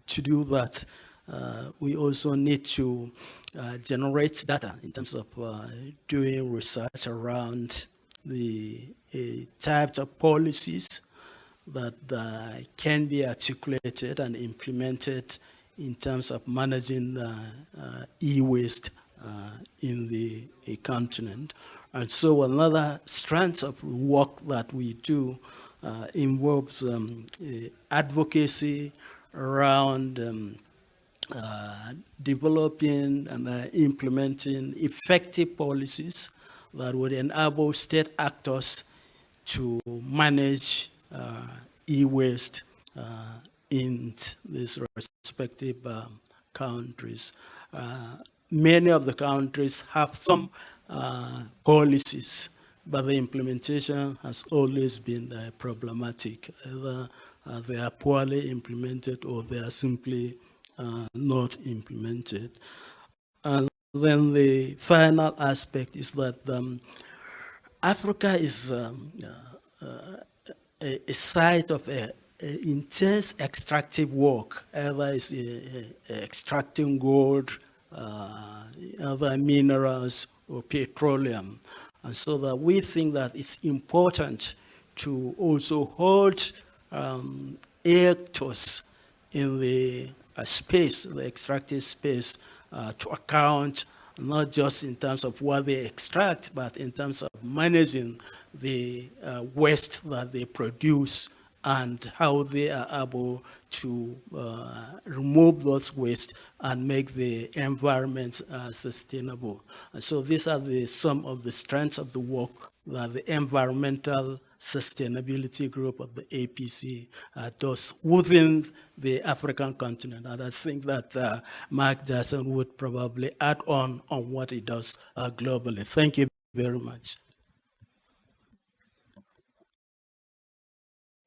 to do that, uh, we also need to uh, generate data in terms of uh, doing research around the uh, types of policies that uh, can be articulated and implemented in terms of managing e-waste in the continent. And so another strand of work that we do uh, involves um, uh, advocacy around um, uh, developing and uh, implementing effective policies that would enable state actors to manage uh, e-waste uh, in these respective um, countries. many of the countries have some uh, policies, but the implementation has always been uh, problematic. Either uh, they are poorly implemented or they are simply uh, not implemented. And then the final aspect is that um, Africa is um, uh, a, a, site of a, a, intense extractive work, either it's extracting gold, other minerals, or petroleum. And so that we think that it's important to also hold um, actors in the uh, space, the extractive space, uh, to account not just in terms of what they extract, but in terms of managing the uh, waste that they produce and how they are able to uh, remove those waste and make the environment uh, sustainable. And so these are the, some of the strengths of the work that the environmental sustainability group of the APC uh, does within the African continent. And I think that uh, Mark Jackson would probably add on on what he does uh, globally. Thank you very much.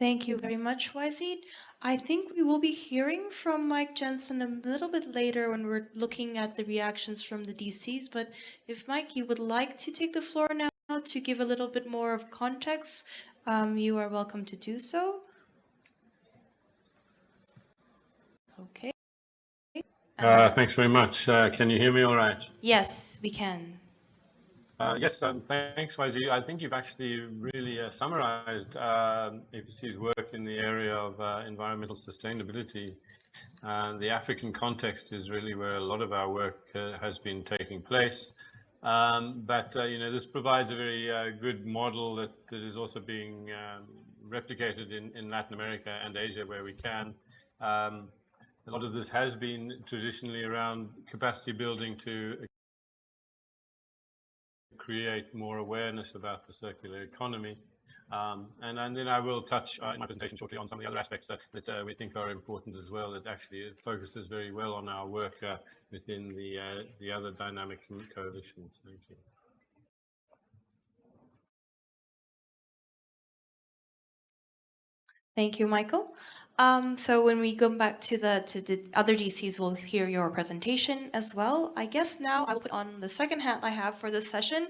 Thank you very much, Wazid. I think we will be hearing from Mike Jensen a little bit later when we're looking at the reactions from the DCs, but if Mike, you would like to take the floor now to give a little bit more of context, um, you are welcome to do so. Okay. Uh, thanks very much. Uh, can you hear me all right? Yes, we can. Uh, yes, um, thanks, YZ. I think you've actually really uh, summarized um, APC's work in the area of uh, environmental sustainability. And the African context is really where a lot of our work uh, has been taking place. Um, but, uh, you know, this provides a very uh, good model that, that is also being um, replicated in, in Latin America and Asia where we can. Um, a lot of this has been traditionally around capacity building to create more awareness about the circular economy. Um, and, and, then I will touch uh, in my presentation shortly on some of the other aspects uh, that uh, we think are important as well, that actually it focuses very well on our work uh, within the, uh, the other dynamic coalitions. Thank you. Thank you, Michael. Um, so when we go back to the to the other DCs, we'll hear your presentation as well. I guess now I will put on the second hat I have for this session.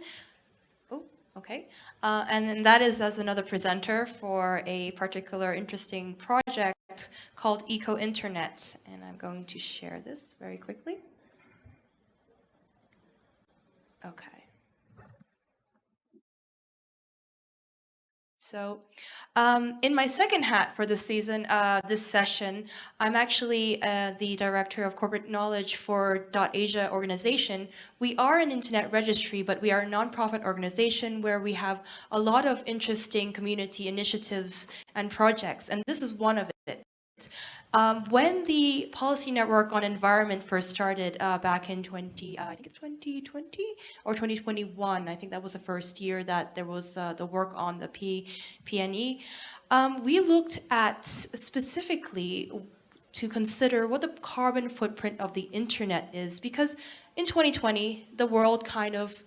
Oh, okay. Uh, and then that is as another presenter for a particular interesting project called Eco Internet. And I'm going to share this very quickly. Okay. So um, in my second hat for this season, uh, this session, I'm actually uh, the director of corporate knowledge for .Asia organization. We are an internet registry, but we are a nonprofit organization where we have a lot of interesting community initiatives and projects, and this is one of. Um, when the policy network on environment first started uh, back in 20, uh, I think it's 2020 or 2021, I think that was the first year that there was uh, the work on the P, PNE, um, we looked at specifically to consider what the carbon footprint of the internet is because in 2020, the world kind of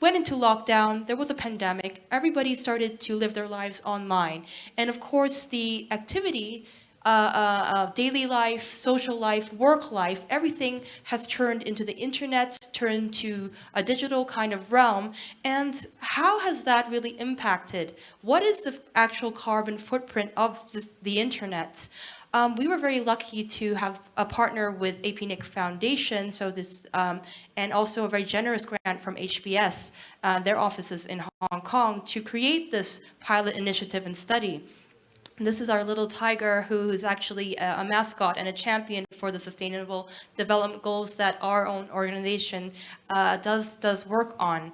went into lockdown, there was a pandemic, everybody started to live their lives online. And of course, the activity uh, uh, uh, daily life, social life, work life, everything has turned into the internet, turned to a digital kind of realm. And how has that really impacted? What is the actual carbon footprint of this, the internet? Um, we were very lucky to have a partner with APNIC Foundation, so this, um, and also a very generous grant from HBS, uh, their offices in Hong Kong, to create this pilot initiative and study. This is our little tiger who is actually a, a, mascot and a champion for the sustainable development goals that our own organization uh, does, does work on.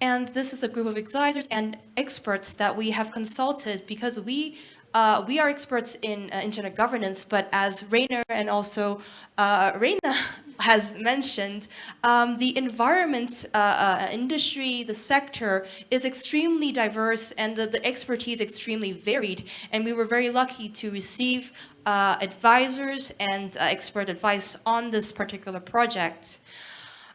And this is a group of advisors and experts that we have consulted because we uh, we are experts in uh, internet governance, but as Rainer and also uh, Reina has mentioned, um, the environment uh, uh, industry, the sector is extremely diverse and the, the expertise extremely varied. And we were very lucky to receive uh, advisors and expert advice on this particular project.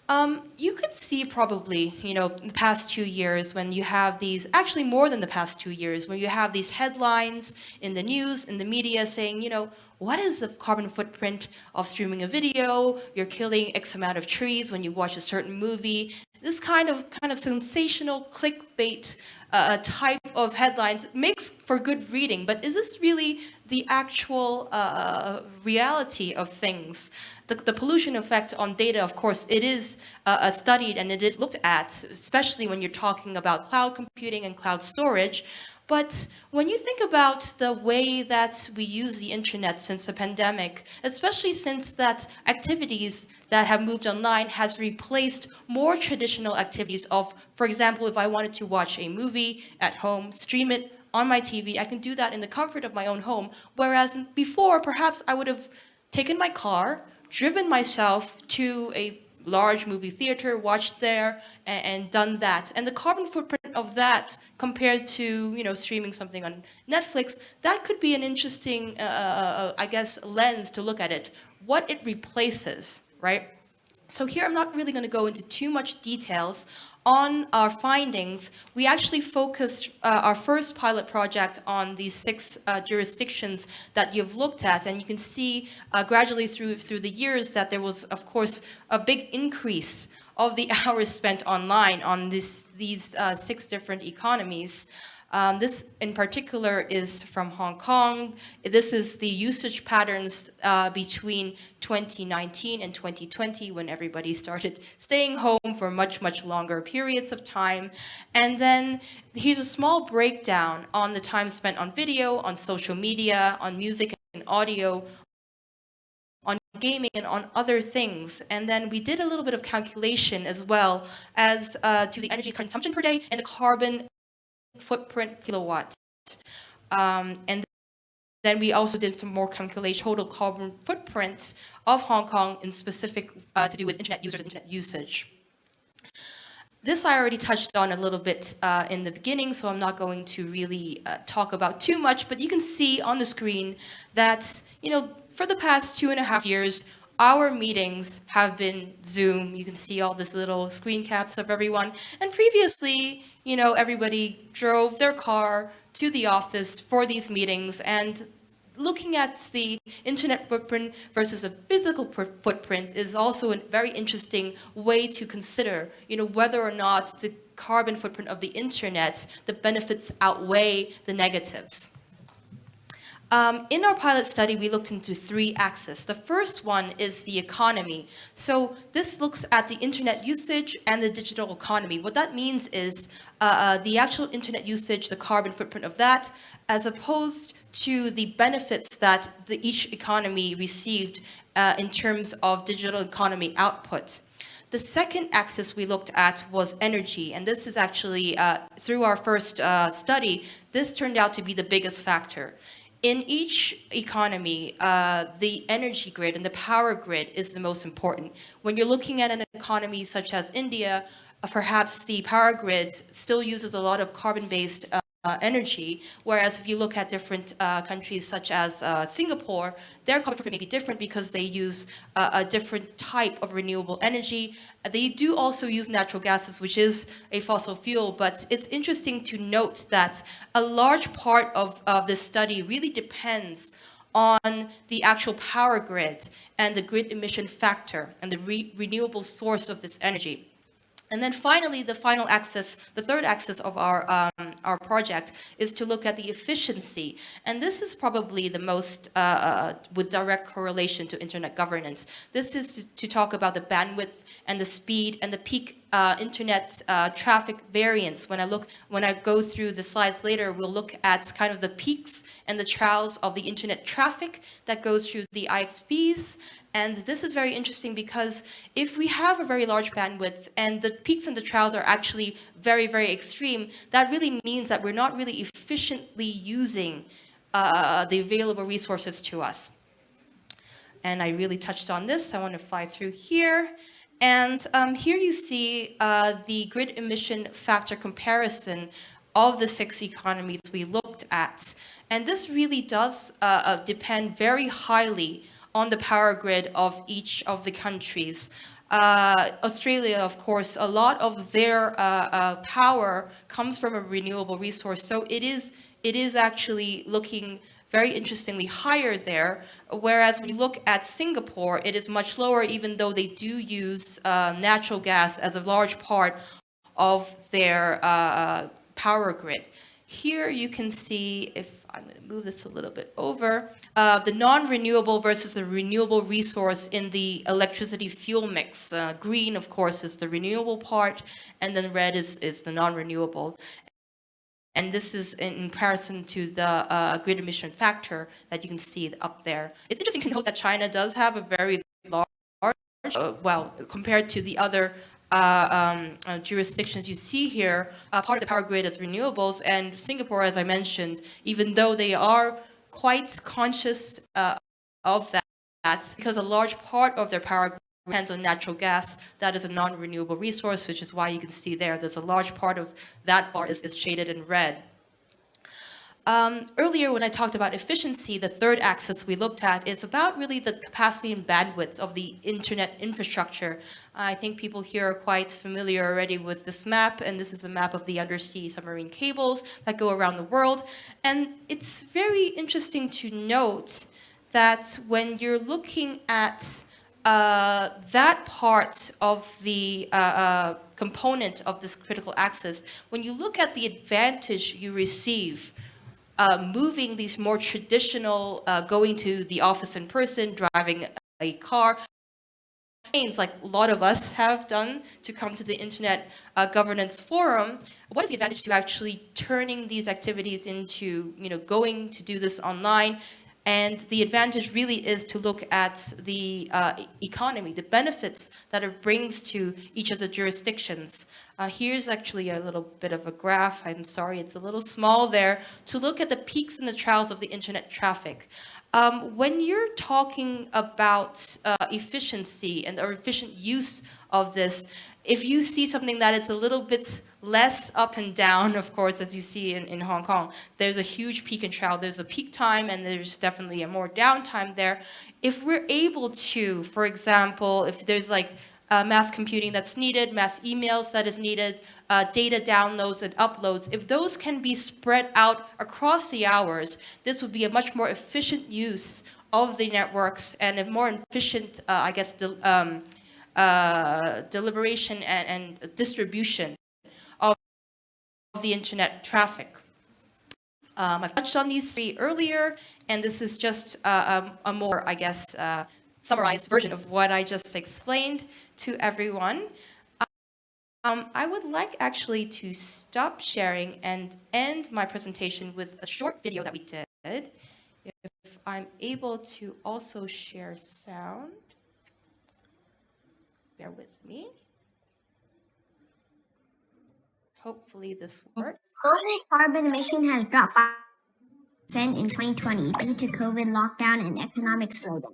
Um, you could see probably, you know, the past two years when you have these, actually more than the past two years, when you have these headlines in the news, in the media saying, you know, what is the carbon footprint of streaming a video? You're killing X amount of trees when you watch a certain movie. This kind of kind of sensational clickbait uh, type of headlines makes for good reading, but is this really the actual uh, reality of things? the, the pollution effect on data, of course, it is uh, uh, studied and it is looked at, especially when you're talking about cloud computing and cloud storage. But when you think about the way that we use the internet since the pandemic, especially since that activities that have moved online has replaced more traditional activities of, for example, if I wanted to watch a movie at home, stream it on my TV. I can do that in the comfort of my own home. Whereas before, perhaps I would have taken my car, driven myself to a large movie theater, watched there, and, and, done that. And the carbon footprint of that compared to, you know, streaming something on Netflix, that could be an interesting, uh, uh, I guess, lens to look at it. What it replaces, right? So here I'm not really going to go into too much details on our findings, we actually focused uh, our first pilot project on these six uh, jurisdictions that you've looked at. And you can see uh, gradually through, through the years that there was, of course, a big increase of the hours spent online on this, these uh, six different economies. Um, this in particular is from Hong Kong. This is the usage patterns uh, between 2019 and 2020 when everybody started staying home for much, much longer periods of time. And then here's a small breakdown on the time spent on video, on social media, on music and audio, on gaming and on other things. And then we did a little bit of calculation as well as uh, to the energy consumption per day and the carbon footprint kilowatts. Um, and then we also did some more calculation total carbon footprints of Hong Kong in specific uh, to do with internet users and internet usage. This I already touched on a little bit uh, in the beginning, so I'm not going to really uh, talk about too much, but you can see on the screen that, you know, for the past two and a half years, our meetings have been Zoom. You can see all this little screen caps of everyone. And previously, you know, everybody drove their car to the office for these meetings and looking at the internet footprint versus a physical footprint is also a very interesting way to consider, you know, whether or not the carbon footprint of the internet, the benefits outweigh the negatives. Um, in our pilot study, we looked into three axes. The first one is the economy. So this looks at the internet usage and the digital economy. What that means is uh, uh, the actual internet usage, the carbon footprint of that, as opposed to the benefits that the, each economy received uh, in terms of digital economy output. The second axis we looked at was energy, and this is actually, uh, through our first uh, study, this turned out to be the biggest factor. In each economy, uh, the energy grid and the power grid is the most important. When you're looking at an economy such as India, uh, perhaps the power grid still uses a lot of carbon-based uh, energy, whereas if you look at different uh, countries such as uh, Singapore, their carbon footprint may be different because they use uh, a different type of renewable energy. They do also use natural gases, which is a fossil fuel, but it's interesting to note that a large part of, of this study really depends on the actual power grid and the grid emission factor and the re renewable source of this energy. And then finally, the final axis, the third axis of our, um, our project is to look at the efficiency. And this is probably the most uh, uh, with direct correlation to internet governance. This is to, to, talk about the bandwidth and the speed and the peak uh, internet uh, traffic variance. When I look, when I go through the slides later, we'll look at kind of the peaks and the troughs of the internet traffic that goes through the IXPs and this is very interesting because if we have a very large bandwidth and the peaks and the troughs are actually very, very extreme, that really means that we're not really efficiently using uh, the available resources to us. And I really touched on this. I want to fly through here. And um, here you see uh, the grid emission factor comparison of the six economies we looked at. And this really does uh, uh depend very highly on the power grid of each of the countries. Uh, Australia, of course, a lot of their uh, uh, power comes from a renewable resource. So it is, it is actually looking very interestingly higher there. Whereas when you look at Singapore, it is much lower, even though they do use uh, natural gas as a large part of their uh, power grid. Here you can see, if I'm going to move this a little bit over, uh, the non-renewable versus the renewable resource in the electricity fuel mix. Uh, green, of course, is the renewable part, and then red is, is the non-renewable. And this is in comparison to the uh, grid emission factor that you can see up there. It's interesting to note that China does have a very large, uh, well, compared to the other uh, um, uh, jurisdictions you see here, uh, part of the power grid is renewables. And Singapore, as I mentioned, even though they are quite conscious uh, of that, that's because a large part of their power depends on natural gas. That is a non-renewable resource, which is why you can see there, there's a large part of that bar is, is shaded in red. Um, earlier, when I talked about efficiency, the third axis we looked at is about really the capacity and bandwidth of the internet infrastructure. I think people here are quite familiar already with this map, and this is a map of the undersea submarine cables that go around the world. And it's very interesting to note that when you're looking at uh, that part of the uh, uh, component of this critical access, when you look at the advantage you receive uh, moving these more traditional, uh, going to the office in person, driving a car, like a lot of us have done to come to the Internet Governance Forum, what is the advantage to actually turning these activities into, you know, going to do this online and the advantage really is to look at the uh, economy, the benefits that it brings to each of the jurisdictions. Uh, here's actually a little bit of a graph. I'm sorry, it's a little small there, to look at the peaks and the troughs of the internet traffic. Um, when you're talking about uh, efficiency and or efficient use of this, if you see something that is a little bit less up and down, of course, as you see in, in Hong Kong, there's a huge peak and trough. There's a peak time and there's definitely a more downtime there. If we're able to, for example, if there's like uh, mass computing that's needed, mass emails that is needed, uh, data downloads and uploads, if those can be spread out across the hours, this would be a much more efficient use of the networks and a more efficient, uh, I guess, um, uh, deliberation and, and, distribution of the internet traffic. Um, I've touched on these three earlier, and this is just uh, um, a more, I guess, uh, summarized version of what I just explained to everyone. Um, I would like actually to stop sharing and end my presentation with a short video that we did. If I'm able to also share sound. Bear with me. Hopefully this works. Global carbon emission has dropped by percent in 2020 due to COVID lockdown and economic slowdown.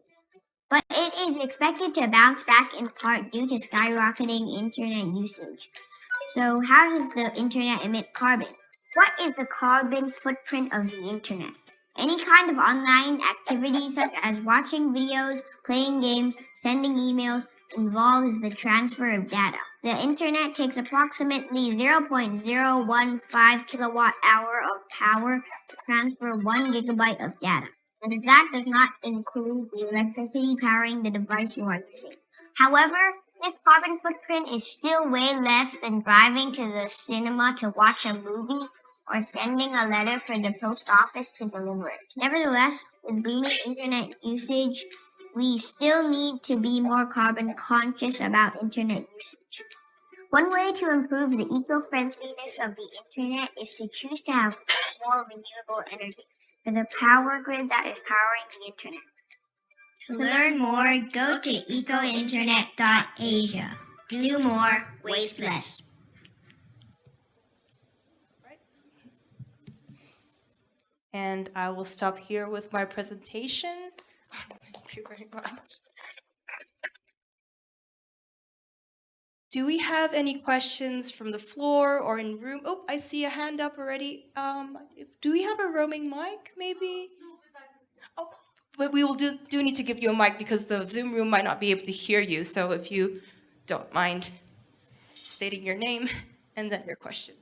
But it is expected to bounce back in part due to skyrocketing internet usage. So how does the internet emit carbon? What is the carbon footprint of the internet? Any kind of online activity such as watching videos, playing games, sending emails involves the transfer of data. The internet takes approximately 0.015 kilowatt hour of power to transfer one gigabyte of data. And that does not include the electricity powering the device you are using. However, this carbon footprint is still way less than driving to the cinema to watch a movie or sending a letter for the post office to deliver it. Nevertheless, with booming internet usage, we still need to be more carbon conscious about internet usage. One way to improve the eco-friendliness of the internet is to choose to have more renewable energy for the power grid that is powering the internet. To learn more, go to ecointernet.asia. Do more, waste less. And I will stop here with my presentation. Thank you very much. Do we have any questions from the floor or in room? Oh, I see a hand up already. Um, do we have a roaming mic, maybe? Oh, but we will do, do need to give you a mic because the Zoom room might not be able to hear you. So if you don't mind stating your name and then your question.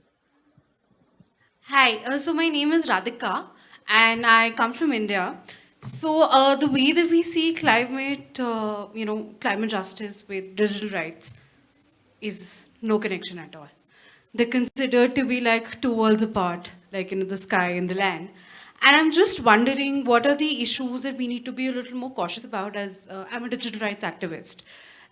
Hi, uh, so my name is Radhika and I come from India. So uh, the way that we see climate, uh, you know, climate justice with digital rights is no connection at all. They're considered to be like two worlds apart, like in the sky and the land. And I'm just wondering what are the issues that we need to be a little more cautious about as uh, I'm a digital rights activist.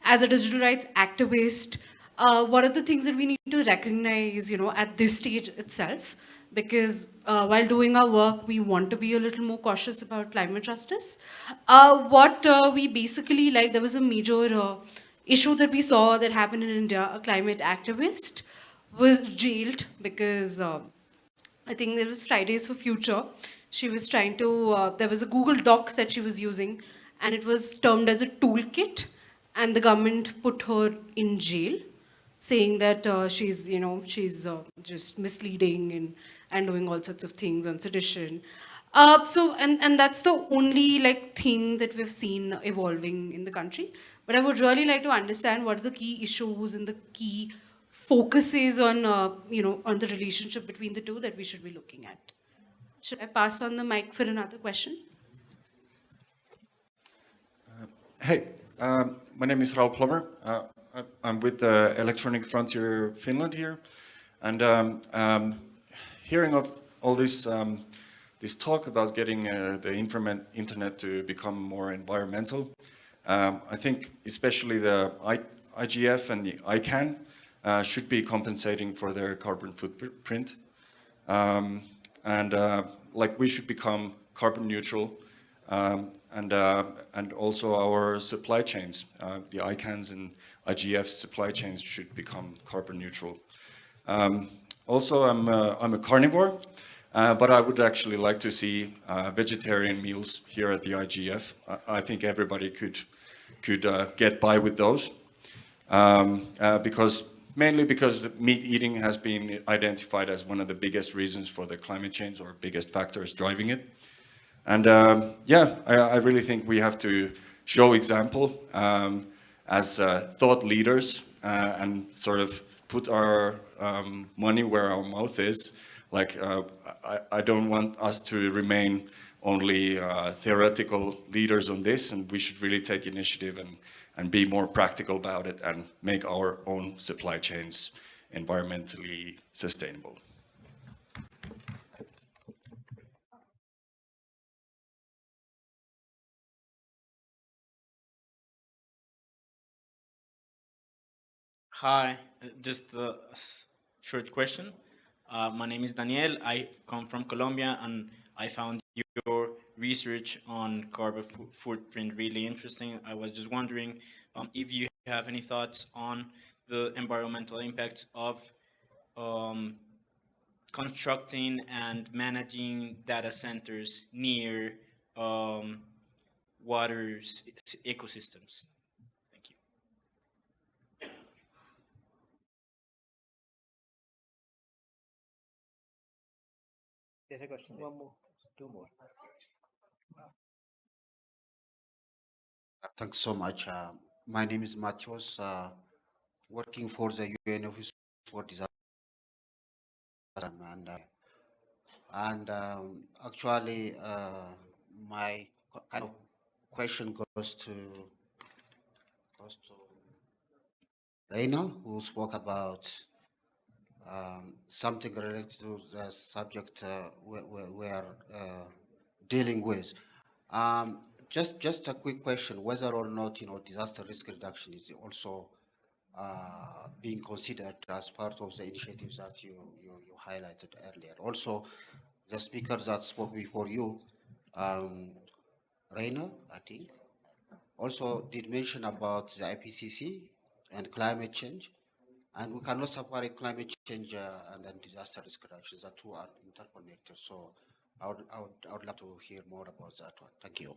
As a digital rights activist, uh, what are the things that we need to recognize, you know, at this stage itself? Because uh, while doing our work, we want to be a little more cautious about climate justice. Uh, what uh, we basically like, there was a major uh, issue that we saw that happened in India, a climate activist was jailed because uh, I think it was Fridays for Future. She was trying to, uh, there was a Google Doc that she was using and it was termed as a toolkit and the government put her in jail saying that she's, you know, she's just misleading and, and doing all sorts of things on sedition. Uh, so, and, and that's the only like thing that we've seen evolving in the country. But I would really like to understand what are the key issues and the key focuses on, uh, you know, on the relationship between the two that we should be looking at. Should I pass on the mic for another question? Hey, um, my name is Raoul Plommer. Uh, I- I'm with the Electronic Frontier Finland here. And um, um, hearing of all this, um, this talk about getting uh, the internet, to become more environmental, um, I think especially the I, IGF and the ICANN uh, should be compensating for their carbon footprint. Um, and uh, like we should become carbon neutral um, and, uh, and also our supply chains, uh, the ICANNs and IGF supply chains should become carbon neutral. Um, also, I'm, uh, I'm a carnivore, uh, but I would actually like to see uh, vegetarian meals here at the IGF. I, I think everybody could, could uh, get by with those. Um, because mainly because meat eating has been identified as one of the biggest reasons for the climate change or biggest factors driving it. And um, yeah, I, I, really think we have to show example um, as uh, thought leaders uh, and sort of put our um, money where our mouth is. Like, uh, I, I, don't want us to remain only uh, theoretical leaders on this, and we should really take initiative and, and be more practical about it and make our own supply chains environmentally sustainable. Hi, just a short question. Uh, my name is Daniel. I come from Colombia and I found your research on carbon footprint really interesting. I was just wondering um, if you have any thoughts on the environmental impacts of um, constructing and managing data centers near um, water ecosystems. There's a question. One more. Two more. Thanks so much. Uh, my name is Matheus, uh, working for the UN Office for Disaster. And, uh, and um, actually, uh, my kind of question goes to, goes to Reina, who spoke about um, something related to the subject uh, we, are uh, dealing with. Um, just, just a quick question, whether or not, you know, disaster risk reduction is also uh, being considered as part of the initiatives that you, you, you highlighted earlier. Also, the speaker that spoke before you, um, Rainer, I think, also did mention about the IPCC and climate change. And we cannot separate climate change uh, and then disaster risk reduction. The two are interconnected. So I would, I would, I would love to hear more about that one. Thank you.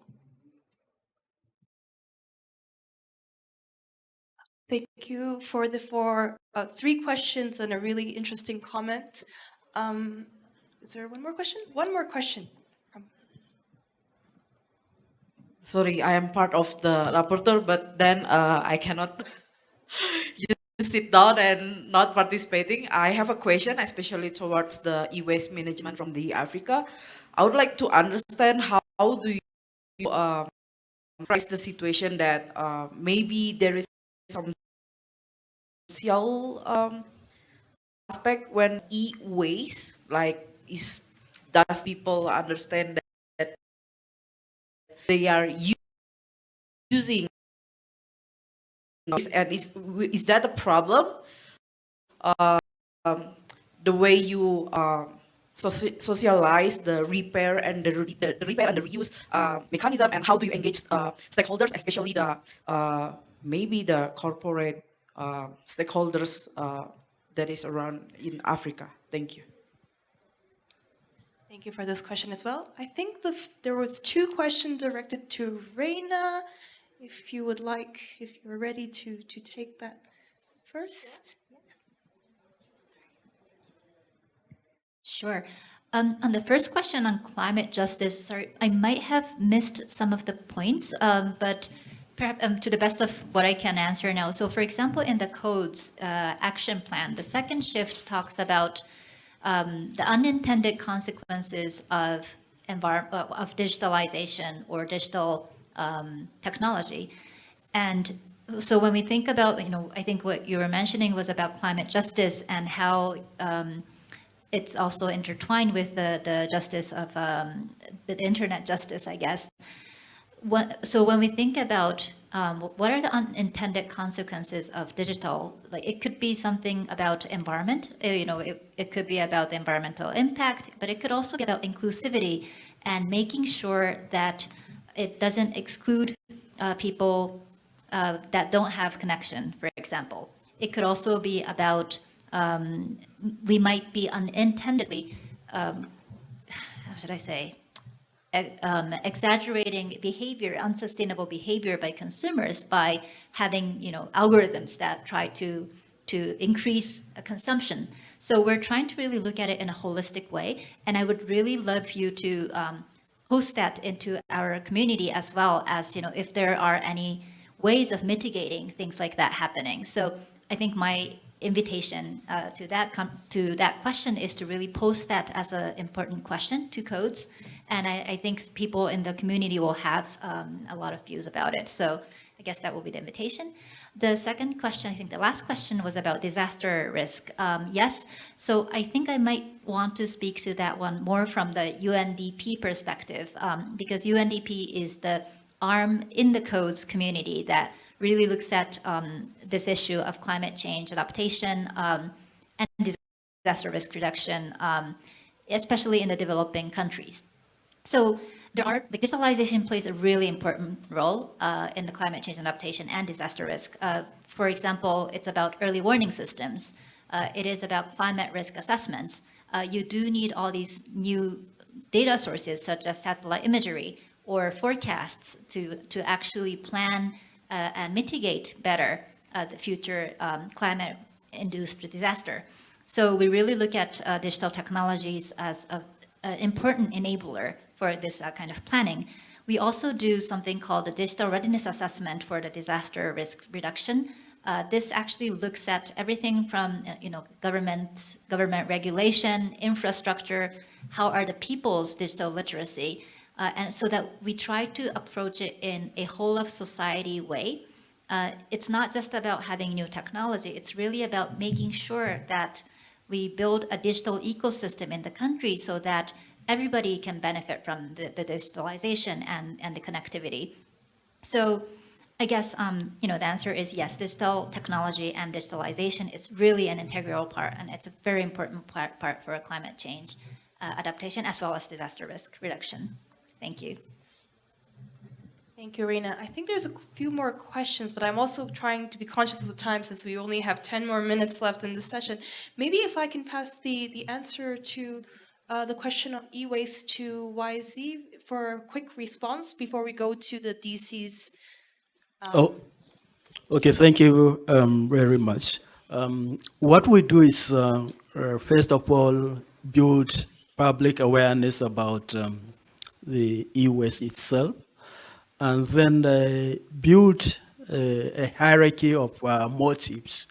Thank you for the four, uh, three questions and a really interesting comment. Um, is there one more question? One more question. Sorry, I am part of the rapporteur, but then uh, I cannot sit down and not participating. I have a question, especially towards the e-waste management from the Africa. I would like to understand how, how do you um, price the situation that uh, maybe there is some social um, aspect when e-waste, like is does people understand that they are using and is, is that a problem? Um, the way you uh, soci socialize the repair and the, re the, repair and the reuse uh, mechanism and how do you engage uh, stakeholders, especially the uh, maybe the corporate uh, stakeholders uh, that is around in Africa? Thank you. Thank you for this question as well. I think the, there was two questions directed to Reina. If you would like, if you're ready to, to take that first. Sure. Um, on the first question on climate justice, sorry, I might have missed some of the points, um, but perhaps um, to the best of what I can answer now. So for example, in the CODES uh, action plan, the second shift talks about um, the unintended consequences of, of digitalization or digital um, technology. And so when we think about, you know, I think what you were mentioning was about climate justice and how um, it's also intertwined with the, the justice of um, the internet justice, I guess. What, so when we think about um, what are the unintended consequences of digital, like it could be something about environment, uh, you know, it, it could be about the environmental impact, but it could also be about inclusivity and making sure that it doesn't exclude uh, people uh, that don't have connection, for example. It could also be about um, we might be unintendedly, um, how should I say, um, exaggerating behavior, unsustainable behavior by consumers by having, you know, algorithms that try to to increase consumption. So we're trying to really look at it in a holistic way. And I would really love you to um, post that into our community as well as, you know, if there are any ways of mitigating things like that happening. So I think my invitation uh, to that to that question is to really post that as an important question to CODES. And I, I, think people in the community will have um, a lot of views about it. So I guess that will be the invitation. The second question, I think the last question was about disaster risk. Um, yes, so I think I might want to speak to that one more from the UNDP perspective um, because UNDP is the arm in the CODES community that really looks at um, this issue of climate change adaptation um, and disaster risk reduction, um, especially in the developing countries. So there are, digitalization plays a really important role uh, in the climate change adaptation and disaster risk. Uh, for example, it's about early warning systems. Uh, it is about climate risk assessments. Uh, you do need all these new data sources such as satellite imagery or forecasts to, to actually plan uh, and mitigate better uh, the future um, climate-induced disaster. So we really look at digital technologies as an important enabler for this kind of planning. We also do something called the Digital Readiness Assessment for the Disaster Risk Reduction. Uh, this actually looks at everything from, uh, you know, government, government regulation, infrastructure, how are the people's digital literacy, uh, and so that we try to approach it in a whole of society way. Uh, it's not just about having new technology, it's really about making sure that we build a digital ecosystem in the country so that everybody can benefit from the, the digitalization and, and the connectivity. So I guess, um, you know, the answer is yes, digital technology and digitalization is really an integral part, and it's a very important part, part for climate change uh, adaptation as well as disaster risk reduction. Thank you. Thank you, Reina. I think there's a few more questions, but I'm also trying to be conscious of the time since we only have 10 more minutes left in this session. Maybe if I can pass the, the answer to uh, the question on e-waste to YZ for a quick response before we go to the DC's. Um, oh, okay. Thank you um, very much. Um, what we do is, uh, uh, first of all, build public awareness about um, the e-waste itself, and then uh, build a, hierarchy of motives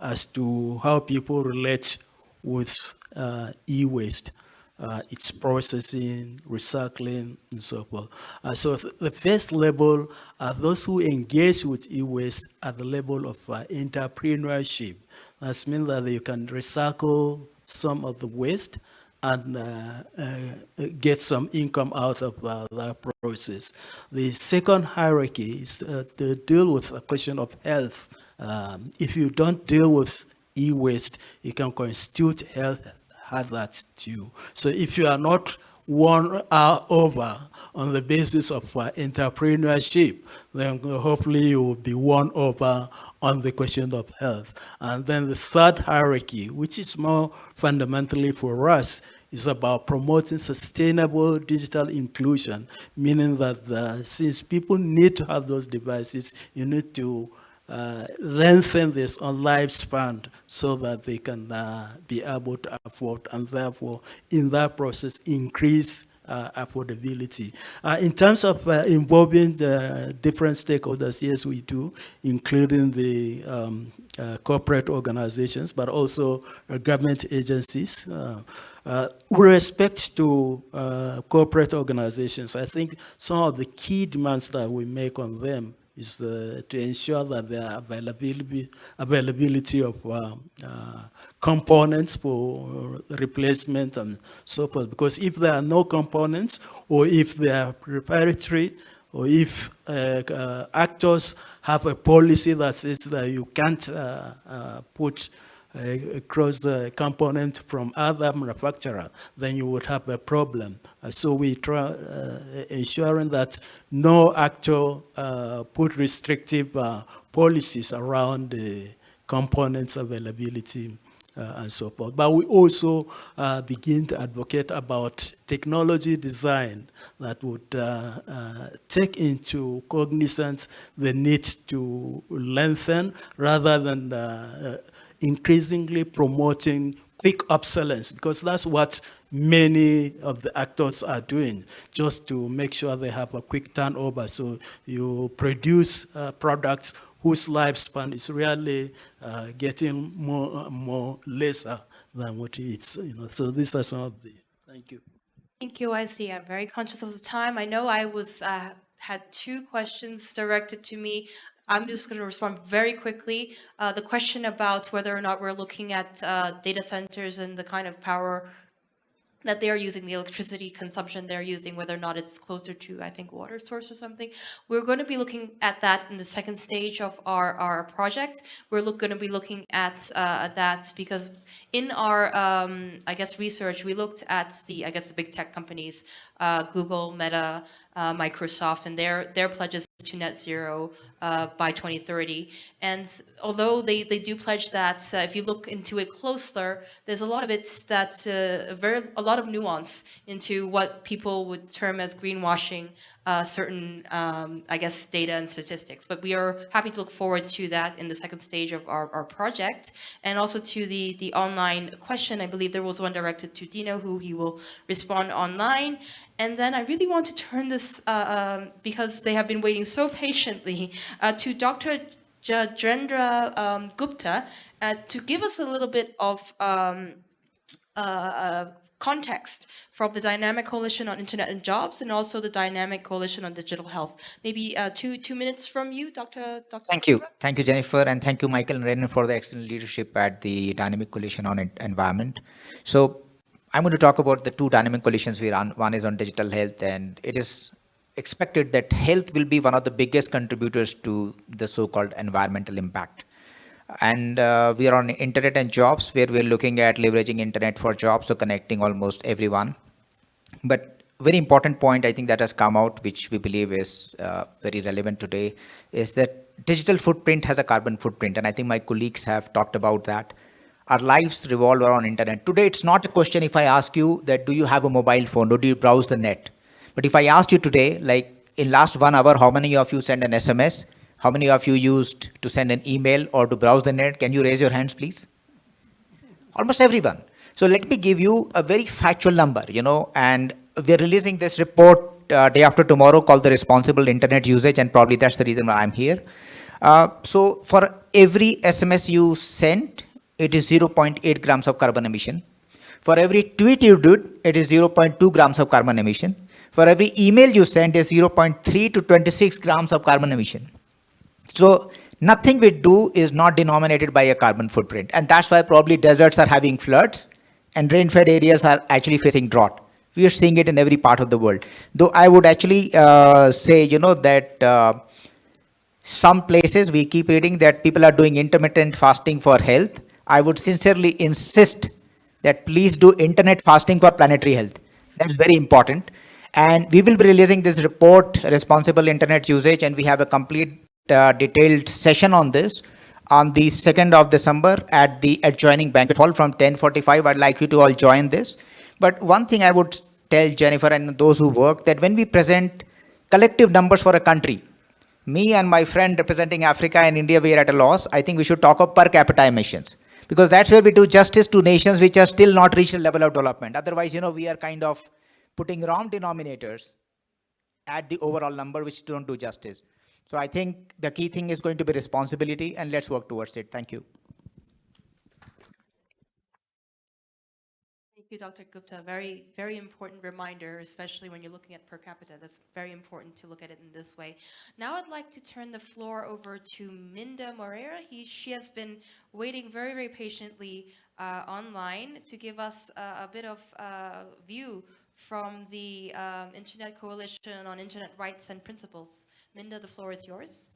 as to how people relate with uh, e-waste, uh, its processing, recycling, and so forth. Uh, so th the first level are those who engage with e-waste at the level of uh, entrepreneurship. That means that you can recycle some of the waste and uh, uh, get some income out of uh, that process. The second hierarchy is to deal with a question of health. Um, if you don't deal with e-waste, it can constitute health had that too. So if you are not won uh, over on the basis of uh, entrepreneurship, then hopefully you will be won over on the question of health. And then the third hierarchy, which is more fundamentally for us, is about promoting sustainable digital inclusion, meaning that the, since people need to have those devices, you need to uh, lengthen this on lifespan so that they can uh, be able to afford and therefore in that process increase uh, affordability. Uh, in terms of uh, involving the different stakeholders, yes, we do, including the um, uh, corporate organizations, but also uh, government agencies. Uh, with respect to corporate organizations, I think some of the key demands that we make on them is to ensure that the availability, availability of uh, uh, components for replacement and so forth. Because if there are no components, or if they are preparatory, or if uh, uh, actors have a policy that says that you can't uh, put across the component from other manufacturer, then you would have a problem. Uh, so we try uh, ensuring that no uh, put restrictive uh, policies around the components availability uh, and so forth. But we also uh, begin to advocate about technology design that would uh, uh take into cognizance the need to lengthen rather than uh, increasingly promoting quick obsolescence because that's what many of the actors are doing just to make sure they have a quick turnover. So you produce uh, products whose lifespan is really uh, getting more more lesser than what it's, you know. So these are some of the, thank you. Thank you, I see. I'm very conscious of the time. I know I was uh, had two questions directed to me. I'm just going to respond very quickly. Uh, the question about whether or not we're looking at uh, data centers and the kind of power that they're using, the electricity consumption they're using, whether or not it's closer to, I think, water source or something. We're going to be looking at that in the second stage of our, our project. We're look, going to be looking at uh, that because in our, um, I guess, research, we looked at the, I guess, the big tech companies, uh, Google, Meta, uh, Microsoft, and their, their pledges to net zero uh, by 2030. And although they, they do pledge that, uh, if you look into it closer, there's a lot of it that's uh, very a lot of nuance into what people would term as greenwashing uh, certain, um, I guess, data and statistics. But we are happy to look forward to that in the second stage of our, our project. And also to the, the online question, I believe there was one directed to Dino, who he will respond online. And then I really want to turn this, uh, um, because they have been waiting so patiently, uh, to Dr. Rajendra um, Gupta uh, to give us a little bit of um, uh, uh, context from the Dynamic Coalition on Internet and Jobs and also the Dynamic Coalition on Digital Health. Maybe uh, two two minutes from you, Dr. Dr. Thank you. Thank you, Jennifer, and thank you, Michael and Renan, for the excellent leadership at the Dynamic Coalition on Environment. So I'm going to talk about the two dynamic coalitions we run. One is on digital health, and it is expected that health will be one of the biggest contributors to the so-called environmental impact. And uh, we are on internet and jobs, where we're looking at leveraging internet for jobs, so connecting almost everyone. But very important point I think that has come out, which we believe is uh, very relevant today, is that digital footprint has a carbon footprint. And I think my colleagues have talked about that our lives revolve around internet. Today, it's not a question if I ask you that do you have a mobile phone or do you browse the net? But if I asked you today, like in last one hour, how many of you send an SMS? How many of you used to send an email or to browse the net? Can you raise your hands, please? Almost everyone. So let me give you a very factual number, you know, and we're releasing this report uh, day after tomorrow called the responsible internet usage, and probably that's the reason why I'm here. Uh, so for every SMS you sent, it is 0.8 grams of carbon emission. For every tweet you did, it is 0.2 grams of carbon emission. For every email you send is 0.3 to 26 grams of carbon emission. So nothing we do is not denominated by a carbon footprint. And that's why probably deserts are having floods and rain-fed areas are actually facing drought. We are seeing it in every part of the world. Though I would actually uh, say, you know, that uh, some places we keep reading that people are doing intermittent fasting for health I would sincerely insist that please do internet fasting for planetary health. That's very important. And we will be releasing this report, responsible internet usage, and we have a complete uh, detailed session on this on the 2nd of December at the adjoining banquet hall from 1045. I'd like you to all join this. But one thing I would tell Jennifer and those who work that when we present collective numbers for a country, me and my friend representing Africa and India, we are at a loss. I think we should talk of per capita emissions because that's where we do justice to nations which are still not reached a level of development. Otherwise, you know, we are kind of putting wrong denominators at the overall number which don't do justice. So I think the key thing is going to be responsibility and let's work towards it. Thank you. You, Dr. Gupta. Very, very important reminder, especially when you're looking at per capita. That's very important to look at it in this way. Now I'd like to turn the floor over to Minda Moreira. He, she has been waiting very, very patiently uh, online to give us uh, a bit of uh, view from the um, Internet Coalition on Internet Rights and Principles. Minda, the floor is yours.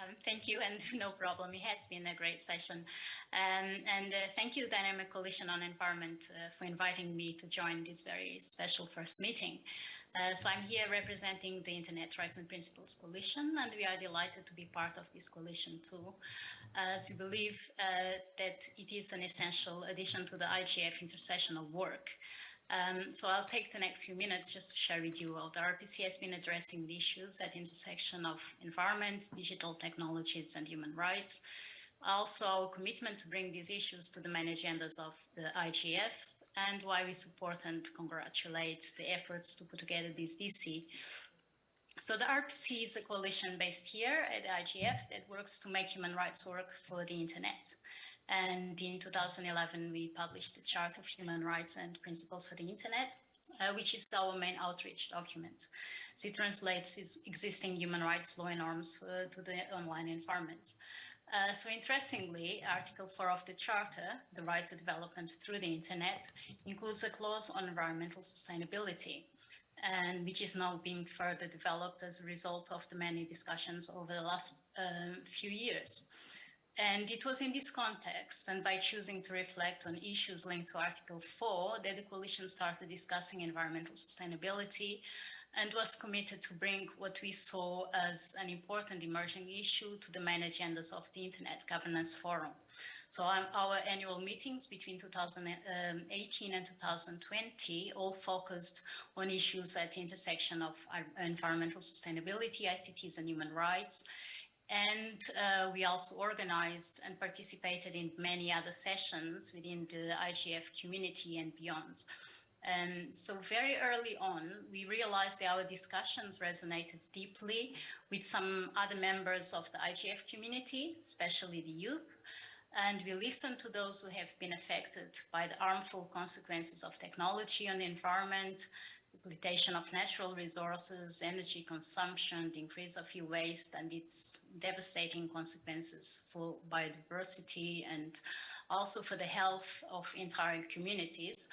Um, thank you, and no problem. It has been a great session. Um, and uh, thank you, Dynamic Coalition on Environment, uh, for inviting me to join this very special first meeting. Uh, so I'm here representing the Internet Rights and Principles Coalition, and we are delighted to be part of this coalition too, as we believe uh, that it is an essential addition to the IGF intersectional work. Um, so I'll take the next few minutes just to share with you how the IRPC has been addressing the issues at the intersection of environment, digital technologies and human rights. Also our commitment to bring these issues to the main agendas of the IGF and why we support and congratulate the efforts to put together this DC. So the IRPC is a coalition based here at the IGF that works to make human rights work for the internet. And in 2011, we published the Chart of Human Rights and Principles for the Internet, uh, which is our main outreach document. So it translates existing human rights law and norms for, to the online environment. Uh, so interestingly, Article 4 of the Charter, the right to development through the Internet, includes a clause on environmental sustainability, and which is now being further developed as a result of the many discussions over the last uh, few years. And it was in this context and by choosing to reflect on issues linked to Article 4 that the coalition started discussing environmental sustainability and was committed to bring what we saw as an important emerging issue to the main agendas of the Internet Governance Forum. So um, our annual meetings between 2018 and 2020 all focused on issues at the intersection of environmental sustainability, ICTs and human rights, and uh, we also organized and participated in many other sessions within the IGF community and beyond. And so very early on, we realized that our discussions resonated deeply with some other members of the IGF community, especially the youth. And we listened to those who have been affected by the harmful consequences of technology on the environment, depletion of natural resources, energy consumption, the increase of e-waste and its devastating consequences for biodiversity and also for the health of entire communities.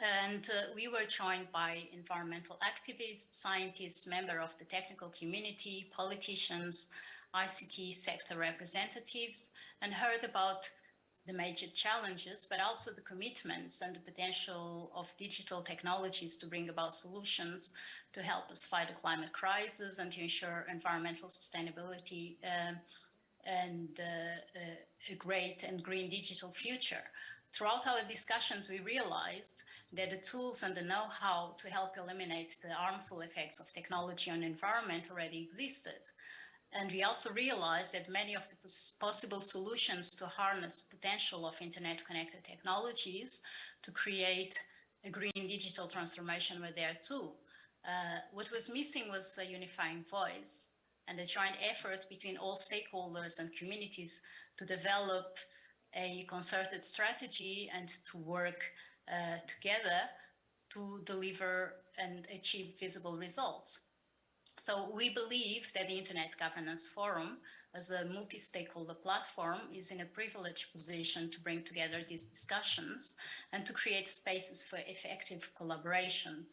And uh, we were joined by environmental activists, scientists, members of the technical community, politicians, ICT sector representatives, and heard about the major challenges, but also the commitments and the potential of digital technologies to bring about solutions to help us fight the climate crisis and to ensure environmental sustainability um, and uh, uh, a great and green digital future. Throughout our discussions, we realized that the tools and the know-how to help eliminate the harmful effects of technology on the environment already existed. And we also realized that many of the possible solutions to harness the potential of internet connected technologies to create a green digital transformation were there too. Uh, what was missing was a unifying voice and a joint effort between all stakeholders and communities to develop a concerted strategy and to work uh, together to deliver and achieve visible results. So we believe that the Internet Governance Forum as a multi-stakeholder platform is in a privileged position to bring together these discussions and to create spaces for effective collaboration.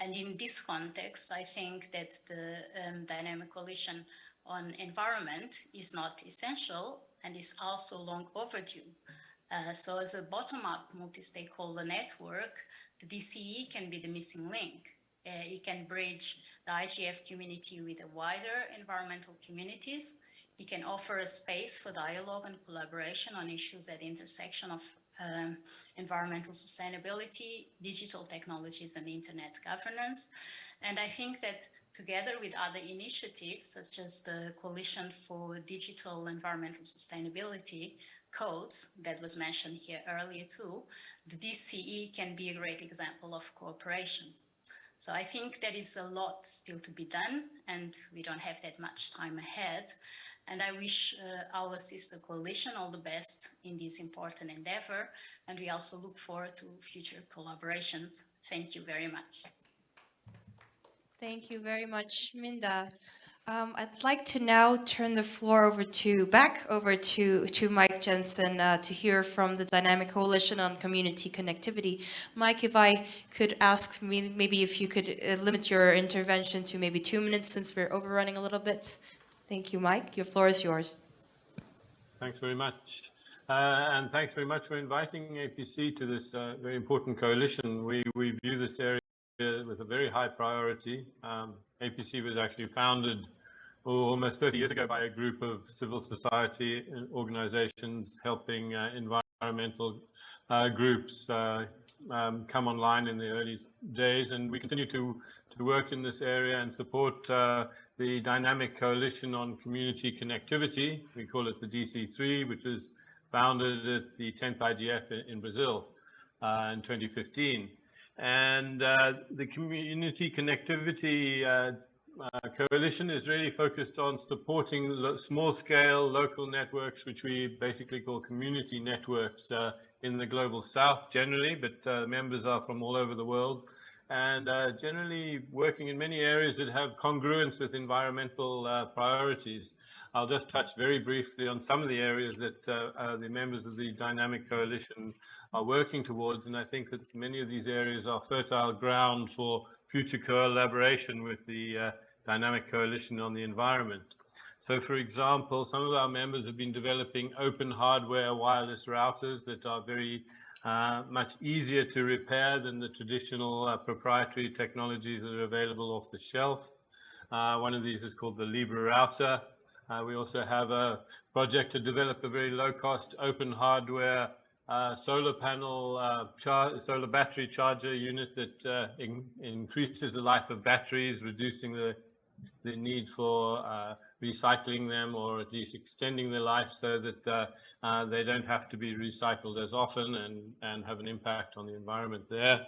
And in this context, I think that the um, dynamic coalition on environment is not essential and is also long overdue. Uh, so as a bottom-up multi-stakeholder network, the DCE can be the missing link. Uh, it can bridge the IGF community with the wider environmental communities. It can offer a space for dialogue and collaboration on issues at the intersection of um, environmental sustainability, digital technologies and internet governance. And I think that together with other initiatives such as the Coalition for Digital Environmental Sustainability CODES that was mentioned here earlier too, the DCE can be a great example of cooperation. So I think there is a lot still to be done and we don't have that much time ahead. And I wish uh, our sister coalition all the best in this important endeavor. And we also look forward to future collaborations. Thank you very much. Thank you very much, Minda. Um, I'd like to now turn the floor over to back over to to Mike Jensen uh, to hear from the Dynamic Coalition on Community Connectivity. Mike, if I could ask me, maybe if you could uh, limit your intervention to maybe two minutes since we're overrunning a little bit. Thank you, Mike. Your floor is yours. Thanks very much. Uh, and thanks very much for inviting APC to this uh, very important coalition. We, we view this area with a very high priority. Um, APC was actually founded oh, almost 30 years ago by a group of civil society organizations helping uh, environmental uh, groups uh, um, come online in the early days. And we continue to, to work in this area and support uh, the Dynamic Coalition on Community Connectivity. We call it the DC3, which was founded at the 10th IGF in, in Brazil uh, in 2015. And uh, the community connectivity uh, uh, coalition is really focused on supporting small scale local networks, which we basically call community networks uh, in the global south generally, but uh, members are from all over the world and uh, generally working in many areas that have congruence with environmental priorities. I'll just touch very briefly on some of the areas that the members of the Dynamic Coalition are working towards. And I think that many of these areas are fertile ground for future collaboration with the uh, Dynamic Coalition on the Environment. So for example, some of our members have been developing open hardware wireless routers that are very uh, much easier to repair than the traditional uh, proprietary technologies that are available off the shelf. Uh, one of these is called the LibreRouter. Uh, we also have a project to develop a very low-cost open hardware uh, solar panel, uh, solar battery charger unit that uh, in increases the life of batteries, reducing the, the need for uh, recycling them or at least extending their life so that uh, uh, they don't have to be recycled as often and, and have an impact on the environment there.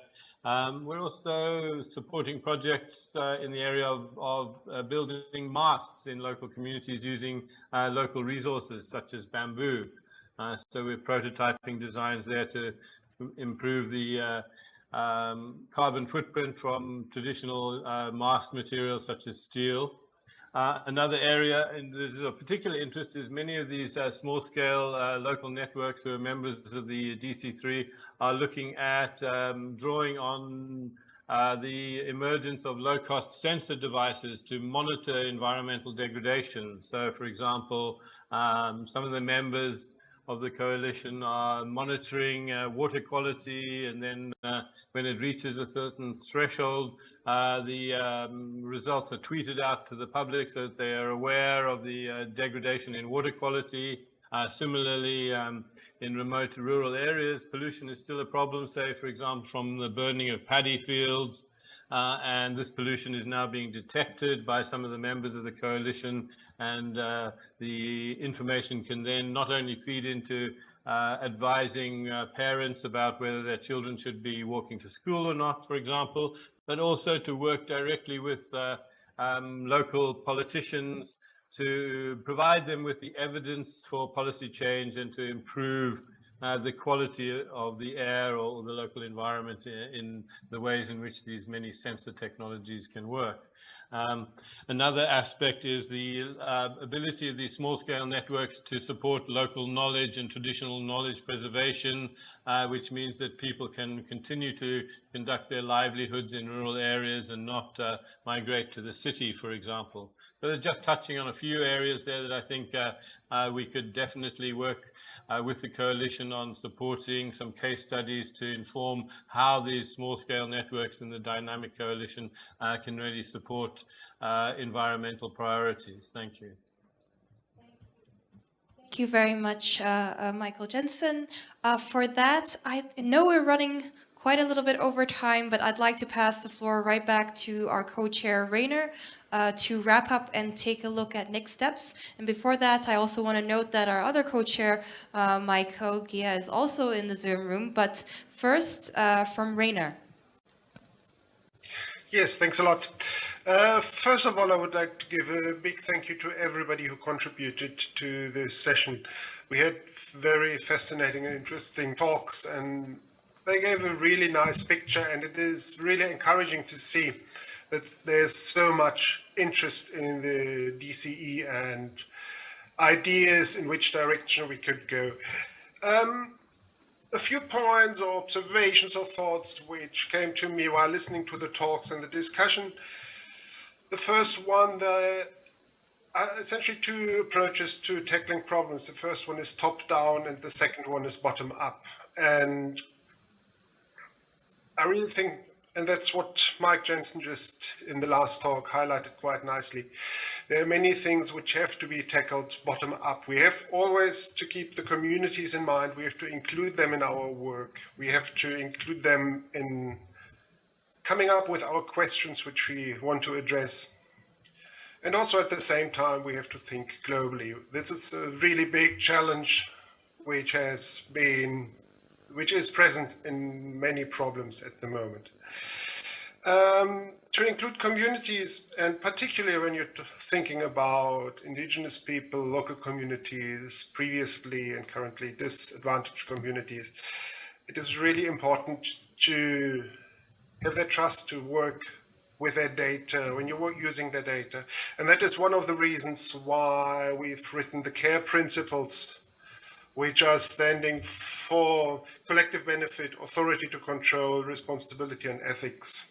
Um, we're also supporting projects in the area of, of building masts in local communities using local resources such as bamboo. Uh, so we're prototyping designs there to improve the uh, um, carbon footprint from traditional uh, mast materials such as steel. Uh, another area, and there's a particular interest, is many of these uh, small-scale uh, local networks who are members of the DC3 are looking at um, drawing on the emergence of low-cost sensor devices to monitor environmental degradation. So, for example, um, some of the members of the coalition are monitoring uh, water quality and then uh, when it reaches a certain threshold, uh, the um, results are tweeted out to the public so that they are aware of the uh, degradation in water quality. Uh, similarly, um, in remote rural areas, pollution is still a problem, say, for example, from the burning of paddy fields, uh, and this pollution is now being detected by some of the members of the coalition and uh, the information can then not only feed into uh, advising uh, parents about whether their children should be walking to school or not, for example, but also to work directly with uh, um, local politicians to provide them with the evidence for policy change and to improve uh, the quality of the air or the local environment in, in, the ways in which these many sensor technologies can work. Um, another aspect is the uh, ability of these small-scale networks to support local knowledge and traditional knowledge preservation, uh, which means that people can continue to conduct their livelihoods in rural areas and not uh, migrate to the city, for example. But just touching on a few areas there that I think uh, uh, we could definitely work uh, with the coalition on supporting some case studies to inform how these small-scale networks in the dynamic coalition uh, can really support uh, environmental priorities. Thank you. Thank you very much, uh, uh, Michael Jensen. For that, I know we're running quite a little bit over time, but I'd like to pass the floor right back to our co-chair, Rainer, uh, to wrap up and take a look at next steps. And before that, I also want to note that our other co-chair, uh, Michael Oghia, is also in the Zoom room. But first, uh, from Rainer. Yes, thanks a lot. Uh, first of all, I would like to give a big thank you to everybody who contributed to this session. We had very fascinating and interesting talks and they gave a really nice picture and it is really encouraging to see that there's so much interest in the DCE and ideas in which direction we could go. Um, a few points or observations or thoughts which came to me while listening to the talks and the discussion. The first one, the uh, essentially two approaches to tackling problems. The first one is top down and the second one is bottom up. And I really think and that's what Mike Jensen just in the last talk highlighted quite nicely. There are many things which have to be tackled bottom up. We have always to keep the communities in mind. We have to include them in our work. We have to include them in coming up with our questions which we want to address. And also at the same time, we have to think globally. This is a really big challenge which has been, which is present in many problems at the moment. Um, to include communities, and particularly when you're thinking about indigenous people, local communities, previously and currently disadvantaged communities, it is really important to have their trust to work with their data, when you're using their data. And that is one of the reasons why we've written the CARE principles which are standing for collective benefit, authority to control, responsibility and ethics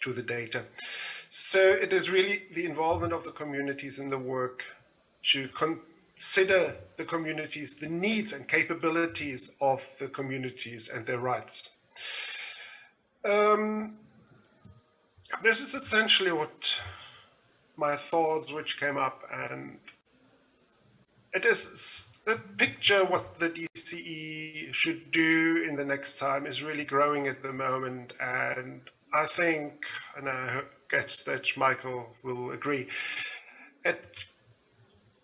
to the data. So it is really the involvement of the communities in the work to consider the communities, the needs and capabilities of the communities and their rights. Um, this is essentially what my thoughts which came up and it is the picture what the DCE should do in the next time is really growing at the moment and I think, and I guess that Michael will agree,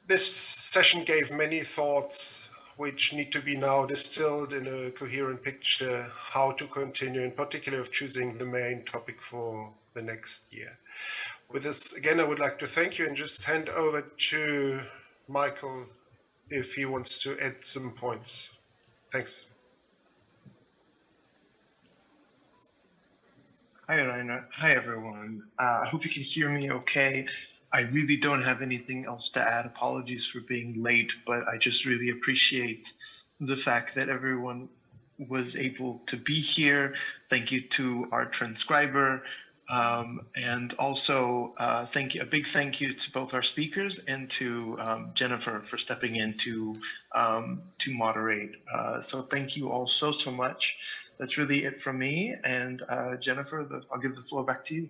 this session gave many thoughts which need to be now distilled in a coherent picture how to continue, in particular of choosing the main topic for the next year. With this, again, I would like to thank you and just hand over to Michael if he wants to add some points. Thanks. Hi, Rainer. Hi, everyone. Uh, I hope you can hear me okay. I really don't have anything else to add. Apologies for being late, but I just really appreciate the fact that everyone was able to be here. Thank you to our transcriber, um, and also, uh, thank you, a big thank you to both our speakers and to um, Jennifer for stepping in to, um, to moderate. Uh, so thank you all so, so much. That's really it from me. And uh, Jennifer, the, I'll give the floor back to you.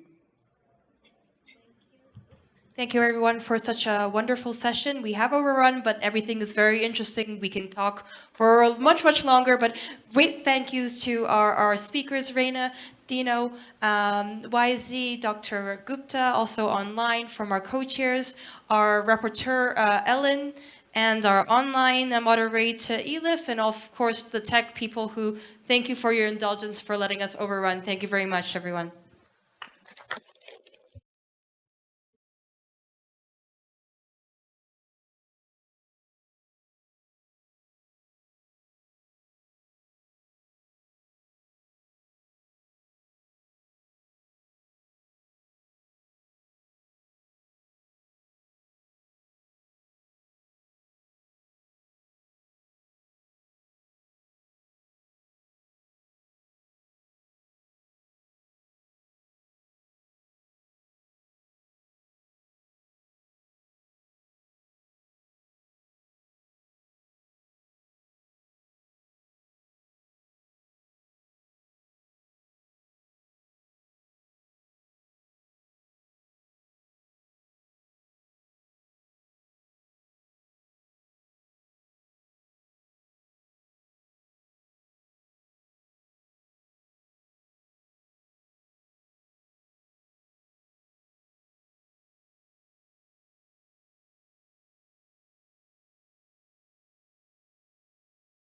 Thank you everyone for such a wonderful session. We have overrun, but everything is very interesting. We can talk for much, much longer, but great thank yous to our, our speakers, Rainer, Dino, um, YZ, Dr. Gupta, also online from our co-chairs, our rapporteur, uh, Ellen, and our online moderator, Elif, and of course the tech people who thank you for your indulgence for letting us overrun. Thank you very much, everyone.